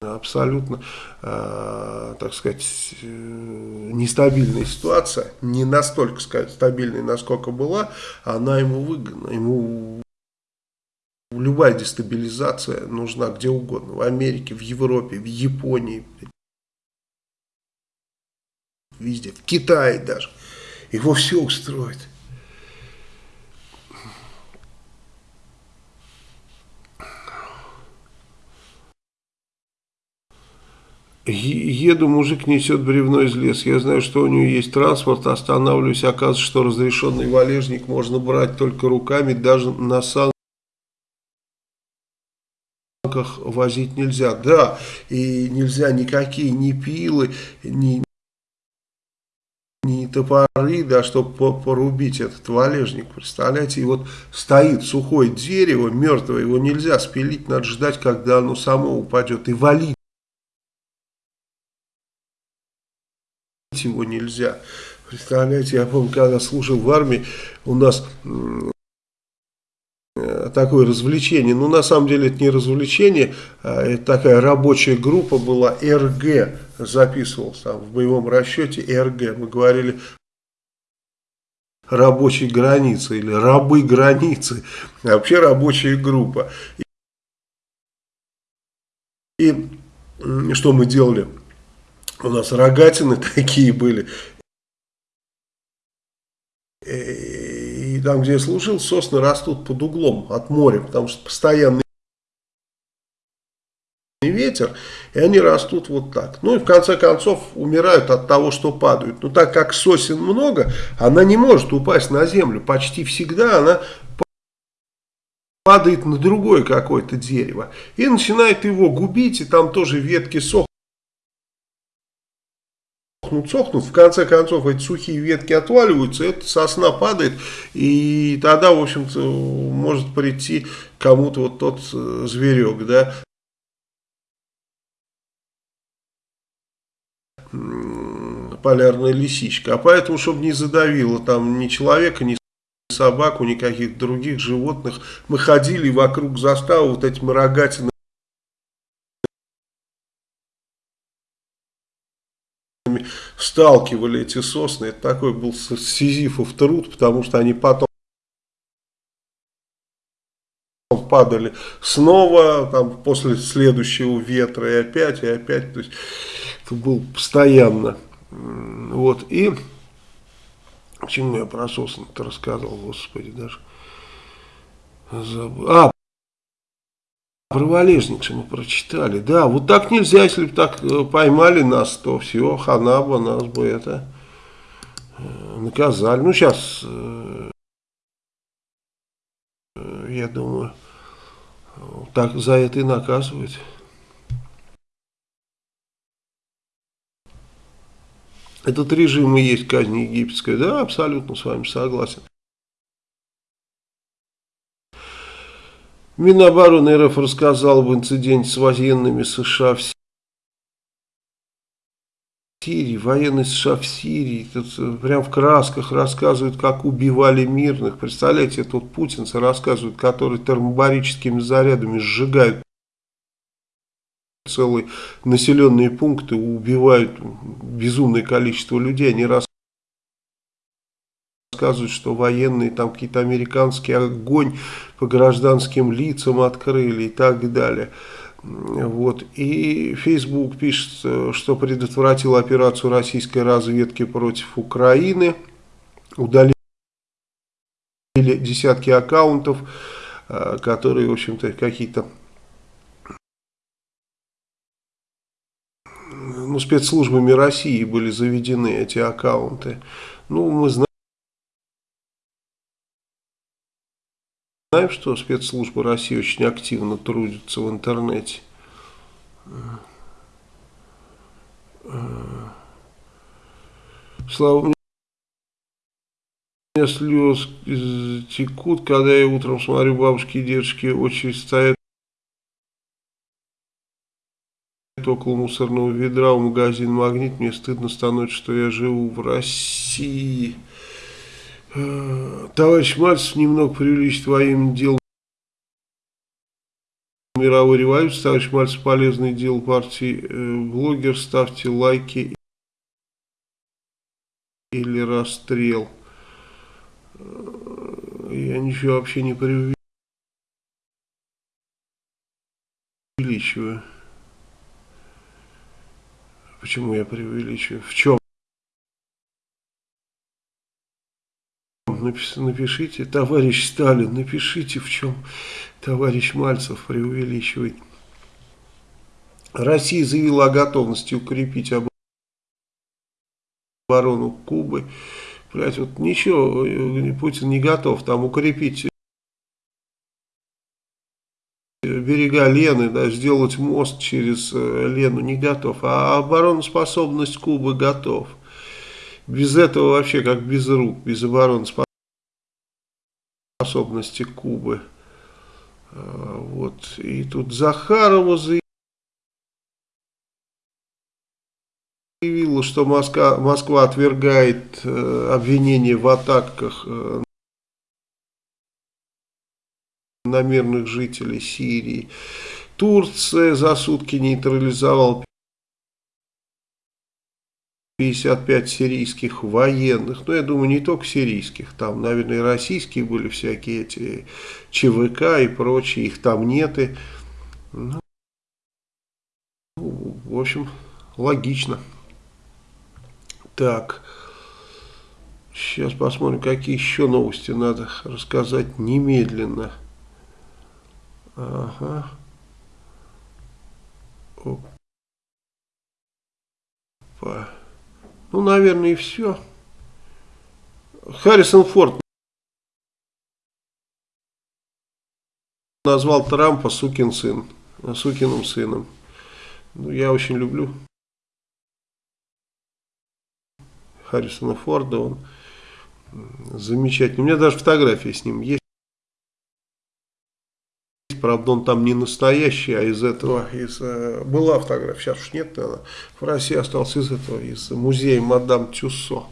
Абсолютно, э, так сказать, э, нестабильная ситуация. Не настолько сказать, стабильной, насколько была. Она ему выгодна. Ему любая дестабилизация нужна где угодно. В Америке, в Европе, в Японии. Везде. В Китае даже. Его все устроит. Еду, мужик несет бревно из леса. Я знаю, что у него есть транспорт, останавливаюсь. Оказывается, что разрешенный валежник можно брать только руками, даже на санках возить нельзя. Да, и нельзя никакие ни пилы, ни, ни топоры, да, чтобы порубить этот валежник. Представляете, и вот стоит сухое дерево, мертвое, его нельзя спилить, надо ждать, когда оно само упадет и валить. его нельзя. Представляете, я помню, когда служил в армии, у нас такое развлечение. Ну, на самом деле, это не развлечение, а это такая рабочая группа была, РГ записывался там, в боевом расчете, РГ. Мы говорили рабочей границы или рабы границы, вообще рабочая группа. И, и что мы делали? у нас рогатины такие были. Там, где я служил, сосны растут под углом от моря, потому что постоянный ветер, и они растут вот так. Ну и в конце концов умирают от того, что падают. Но так как сосен много, она не может упасть на землю. Почти всегда она падает на другое какое-то дерево. И начинает его губить, и там тоже ветки сохнут сохнут, сохнут, в конце концов эти сухие ветки отваливаются, эта сосна падает, и тогда, в общем-то, может прийти кому-то вот тот э, зверек, да, полярная лисичка. А поэтому, чтобы не задавило там ни человека, ни собаку, ни каких-то других животных, мы ходили вокруг заставы вот этими рогатинами сталкивали эти сосны. Это такой был сизифов труд, потому что они потом падали снова, там, после следующего ветра и опять, и опять, то есть это был постоянно, вот, и, почему я про сосны-то рассказывал, господи, даже, забыл, а, про валежника мы прочитали, да, вот так нельзя, если бы так э, поймали нас, то все, ханаба, нас бы это э, наказали, ну, сейчас, э, я думаю, так за это и наказывают. Этот режим и есть казнь египетская. Да, абсолютно с вами согласен. Минобороны РФ рассказал об инциденте с военными США в Сирии, военные США в Сирии, тут э, прям в красках рассказывают, как убивали мирных. Представляете, тут путинцы рассказывают, которые термобарическими зарядами сжигают целые населенные пункты, убивают безумное количество людей. Они рассказывают, что военные там какие-то американский огонь по гражданским лицам открыли и так далее. Вот. И Facebook пишет, что предотвратил операцию российской разведки против Украины. Удалили десятки аккаунтов, э, которые, в общем-то, какие-то ну, спецслужбами России были заведены эти аккаунты. Ну, мы знаем. Знаем, что спецслужбы России очень активно трудятся в интернете. Слава мне. Меня слез текут, когда я утром смотрю бабушки и дедушки, очередь стоят около мусорного ведра у магазина «Магнит». Мне стыдно становится, что я живу в России. Э, товарищ Мальцев немного преувеличит военным делом мировой революции. Товарищ Мальцев полезное дело партии. Э, блогер, ставьте лайки или расстрел. Э, я ничего вообще не преувеличиваю. Почему я преувеличиваю? В чем? Напишите, товарищ Сталин, напишите, в чем товарищ Мальцев преувеличивает. Россия заявила о готовности укрепить оборону Кубы. Блять, вот ничего, Путин не готов там укрепить берега Лены, да, сделать мост через э, Лену не готов, а обороноспособность Кубы готов. Без этого вообще как без рук, без обороноспособности способности Кубы. А, вот. И тут Захарова заявила, что Москва, Москва отвергает э, обвинения в атаках э, на мирных жителей Сирии. Турция за сутки нейтрализовала 55 сирийских военных, ну я думаю не только сирийских, там наверное и российские были всякие эти ЧВК и прочие, их там нет и, ну, в общем логично. Так, сейчас посмотрим какие еще новости надо рассказать немедленно. Ага. Опа. Ну, наверное, и все. Харрисон Форд назвал Трампа сукин сын, сукиным сыном. Ну, я очень люблю Харрисона Форда, он замечательный. У меня даже фотография с ним есть правда он там не настоящий, а из этого, из, э, была фотография, сейчас уж нет, наверное, в России остался из этого, из музея Мадам Тюссо.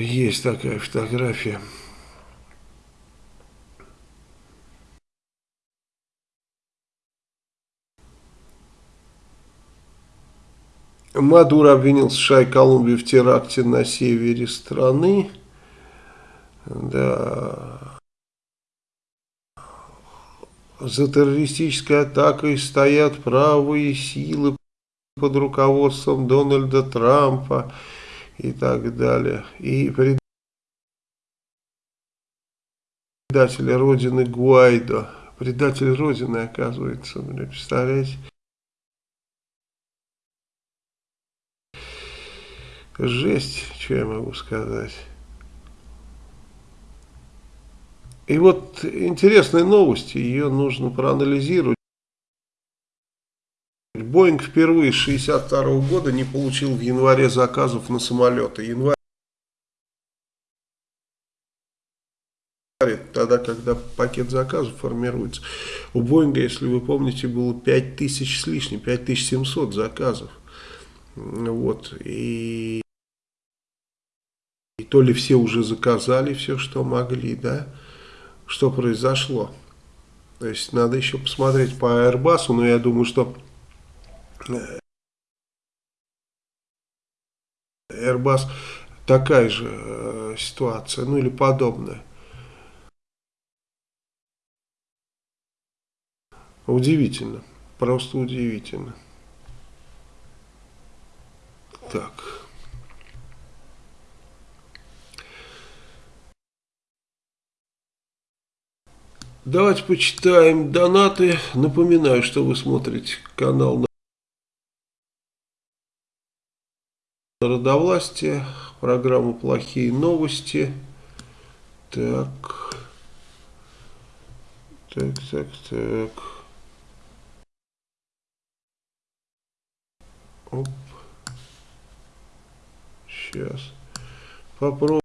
Есть такая фотография. Мадуро обвинил США и Колумбию в теракте на севере страны. Да. За террористической атакой стоят правые силы под руководством Дональда Трампа и так далее. И предатель Родины Гуайдо. Предатель Родины, оказывается, представляете? Жесть, что я могу сказать. И вот интересная новость, ее нужно проанализировать. Боинг впервые с 1962 года не получил в январе заказов на самолеты. Январь тогда, когда пакет заказов формируется. У Боинга, если вы помните, было 5000 с лишним, 5700 заказов. Вот, и, и то ли все уже заказали все, что могли, да, что произошло. То есть надо еще посмотреть по Airbus, но я думаю, что э, Airbus такая же э, ситуация, ну или подобная. Удивительно, просто удивительно. Так. Давайте почитаем донаты. Напоминаю, что вы смотрите канал Народовластия, программу «Плохие новости». Так, так, так, так. Оп. Сейчас. Попробуем.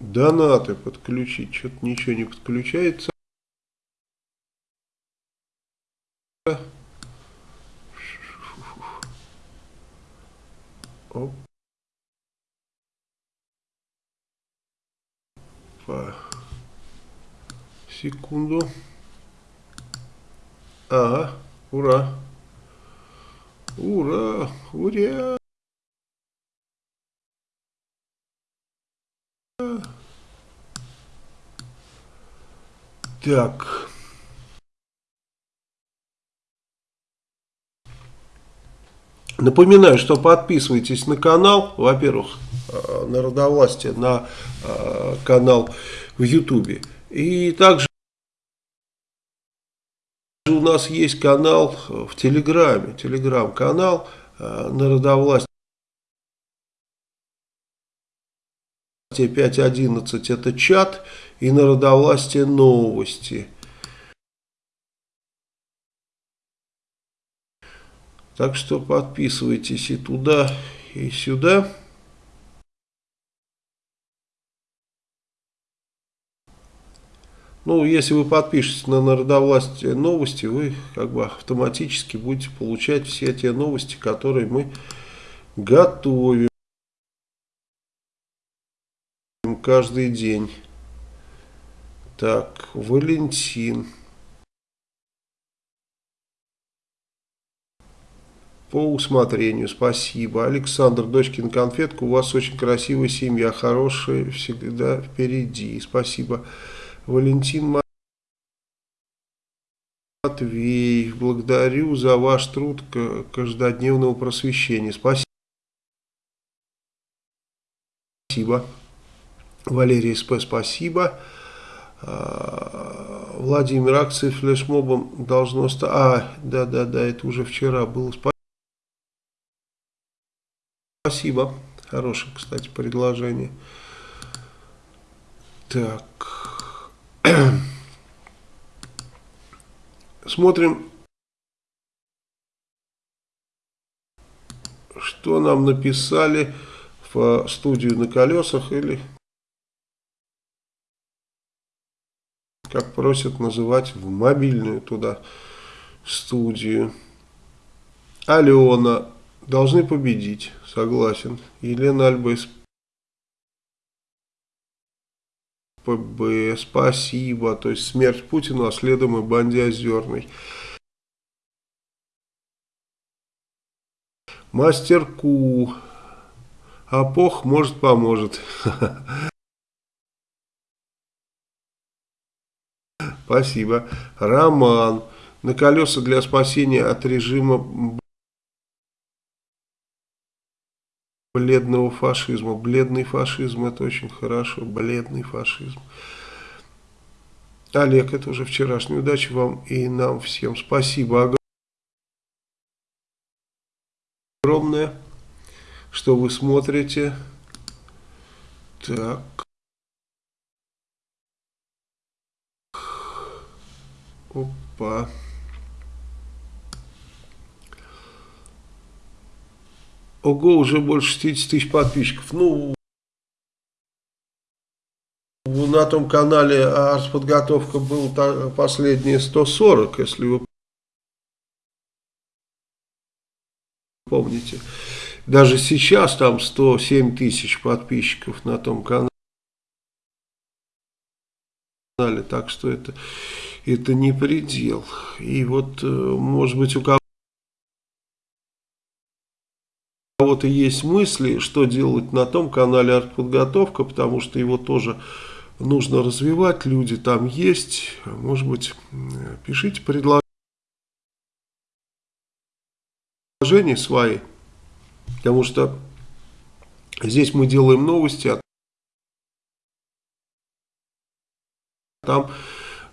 Донаты подключить. Что-то ничего не подключается. Оп. Секунду. Ага, ура. Ура, ура. Так. Напоминаю, что подписывайтесь на канал, во-первых, э, Народовластие, на э, канал в Ютубе. И также у нас есть канал в Телеграме, Телеграм-канал э, Народовластие 5.11 это чат и Народовластие новости. Так что подписывайтесь и туда, и сюда. Ну, если вы подпишетесь на Народовластие новости, вы как бы автоматически будете получать все те новости, которые мы готовим каждый день. Так, Валентин. По усмотрению, спасибо. Александр, дочкин конфетка, у вас очень красивая семья, хорошая всегда впереди. Спасибо. Валентин Матвеев, благодарю за ваш труд каждодневного просвещения. Спасибо. Валерий СП, спасибо. А, Владимир, акции флешмобом должно стать... А, да-да-да, это уже вчера было. Спасибо. Хорошее, кстати, предложение. Так. Смотрим, что нам написали в студию на колесах или как просят называть в мобильную туда студию. Алена, должны победить, согласен. Елена Альбес, ПБ, спасибо. То есть смерть Путина, а следом и Банди Озерный. Мастер Ку. Апох, может, поможет. Спасибо. Роман. На колеса для спасения от режима бледного фашизма. Бледный фашизм, это очень хорошо. Бледный фашизм. Олег, это уже вчерашняя удача вам и нам всем. Спасибо огромное, что вы смотрите. Так. Опа. Ого, уже больше 60 тысяч подписчиков. Ну, на том канале артподготовка был последние 140, если вы помните. Даже сейчас там 107 тысяч подписчиков на том канале. Так что это, это не предел. И вот, э, может быть, у кого-то есть мысли, что делать на том канале артподготовка, потому что его тоже нужно развивать, люди там есть. Может быть, пишите предложения свои, потому что здесь мы делаем новости, а там,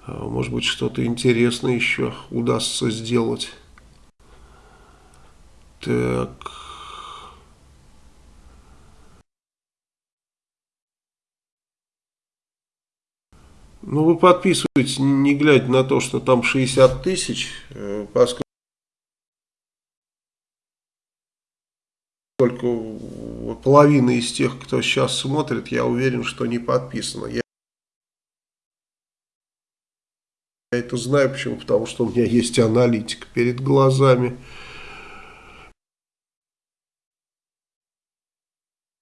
может быть, что-то интересное еще удастся сделать. Так... Ну, вы подписываетесь, не глядя на то, что там 60 тысяч, э, поскольку половина из тех, кто сейчас смотрит, я уверен, что не подписано. Я это знаю, почему? Потому что у меня есть аналитика перед глазами.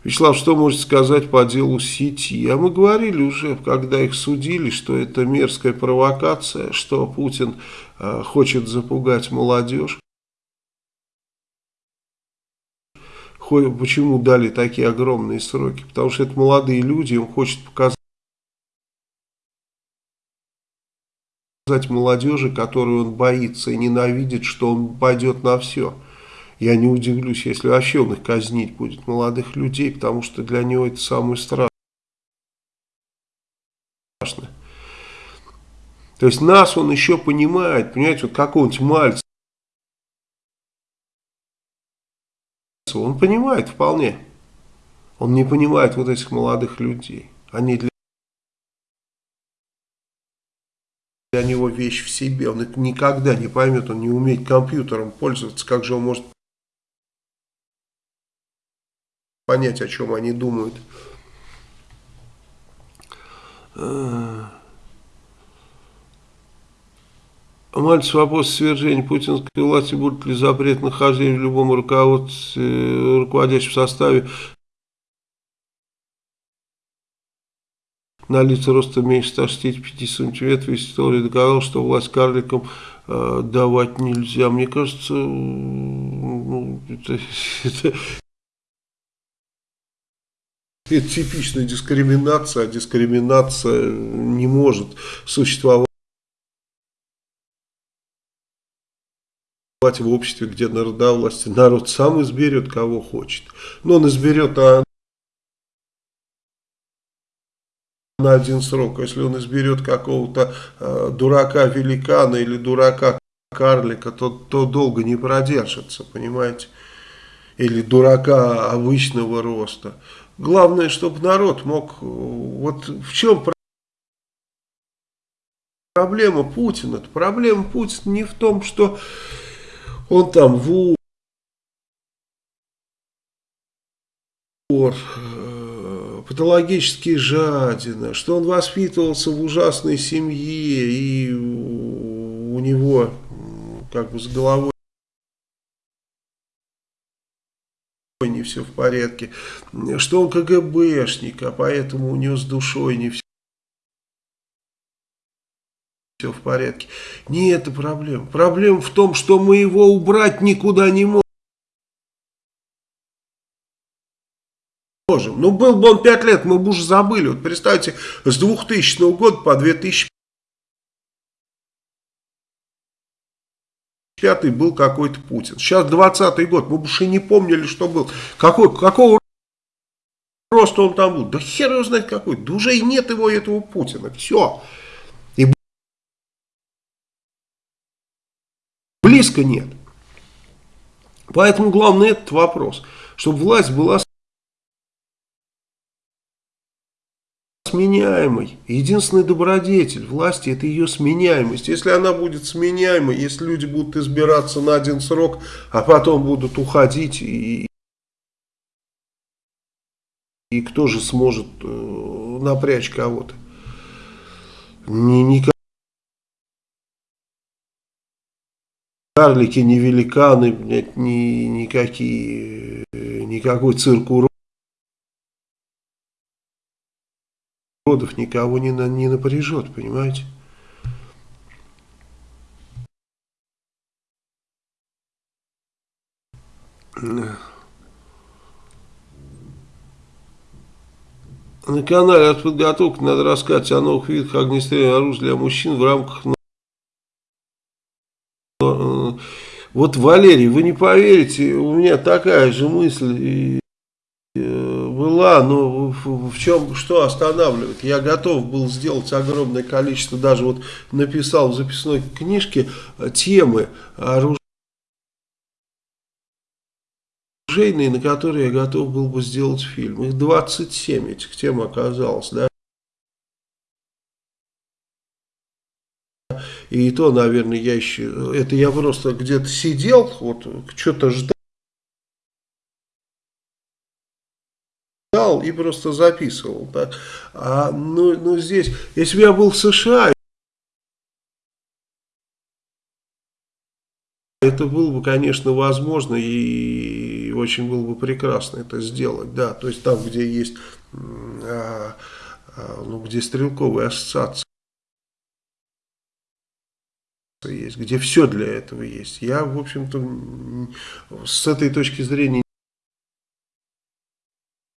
Вячеслав, что можете сказать по делу сети? А мы говорили уже, когда их судили, что это мерзкая провокация, что Путин э, хочет запугать молодежь. Почему дали такие огромные сроки? Потому что это молодые люди, он хочет показать молодежи, которую он боится и ненавидит, что он пойдет на все. Я не удивлюсь, если вообще он их казнить будет, молодых людей, потому что для него это самое страшное. То есть нас он еще понимает, понимаете, вот какого-нибудь мальца. Он понимает вполне. Он не понимает вот этих молодых людей. Они для для него вещь в себе, он это никогда не поймет, он не умеет компьютером пользоваться, как же он может понять, о чем они думают. Мальцев вопрос свержения путинской власти, будет ли запрет нахождения в любом руководстве, руководящем составе на лица роста меньше 165 сантиметров, история доказала, что власть карликам э, давать нельзя. Мне кажется, ну, это, это, это типичная дискриминация, а дискриминация не может существовать в обществе, где народовластие. Народ сам изберет, кого хочет. Но он изберет а на один срок. Если он изберет какого-то э, дурака-великана или дурака-карлика, то, то долго не продержится, понимаете? Или дурака обычного роста. Главное, чтобы народ мог... Вот в чем проблема Путина? Проблема Путина не в том, что он там вор, патологически жадина, что он воспитывался в ужасной семье и у него как бы с головой не все в порядке, что он КГБшник, а поэтому у него с душой не все все в порядке. Не это проблема. Проблема в том, что мы его убрать никуда не можем. Можем. Ну, был бы он 5 лет, мы бы уже забыли. Вот представьте, с 2000 года по 2005 был какой-то Путин. Сейчас 20 год, мы бы уже не помнили, что был. Какой, какого роста он там был? Да хер его знает какой. Да уже и нет его, этого Путина. Все. И близко нет. Поэтому главный этот вопрос, чтобы власть была сменяемой. Единственный добродетель власти это ее сменяемость. Если она будет сменяемой, если люди будут избираться на один срок, а потом будут уходить, и, и кто же сможет э, напрячь кого-то? Не, не карлики, ни великаны, блядь, ни, никакие, никакой цирк уродов никого не, на, не напряжет, понимаете? На канале от подготовки надо рассказать о новых видах огнестрельного оружия для мужчин в рамках Вот, Валерий, вы не поверите, у меня такая же мысль э, была, но в чем, что останавливает? Я готов был сделать огромное количество, даже вот написал в записной книжке э, темы оружейные, на которые я готов был бы сделать фильм. Их 27 этих тем оказалось, да. И то, наверное, я еще... Это я просто где-то сидел, вот что-то ждал. И просто записывал. Так. А, ну, ну, здесь, если бы я был в США, это было бы, конечно, возможно и очень было бы прекрасно это сделать, да, то есть там, где есть, а, а, ну, где стрелковые ассоциации есть, где все для этого есть. Я, в общем-то, с этой точки зрения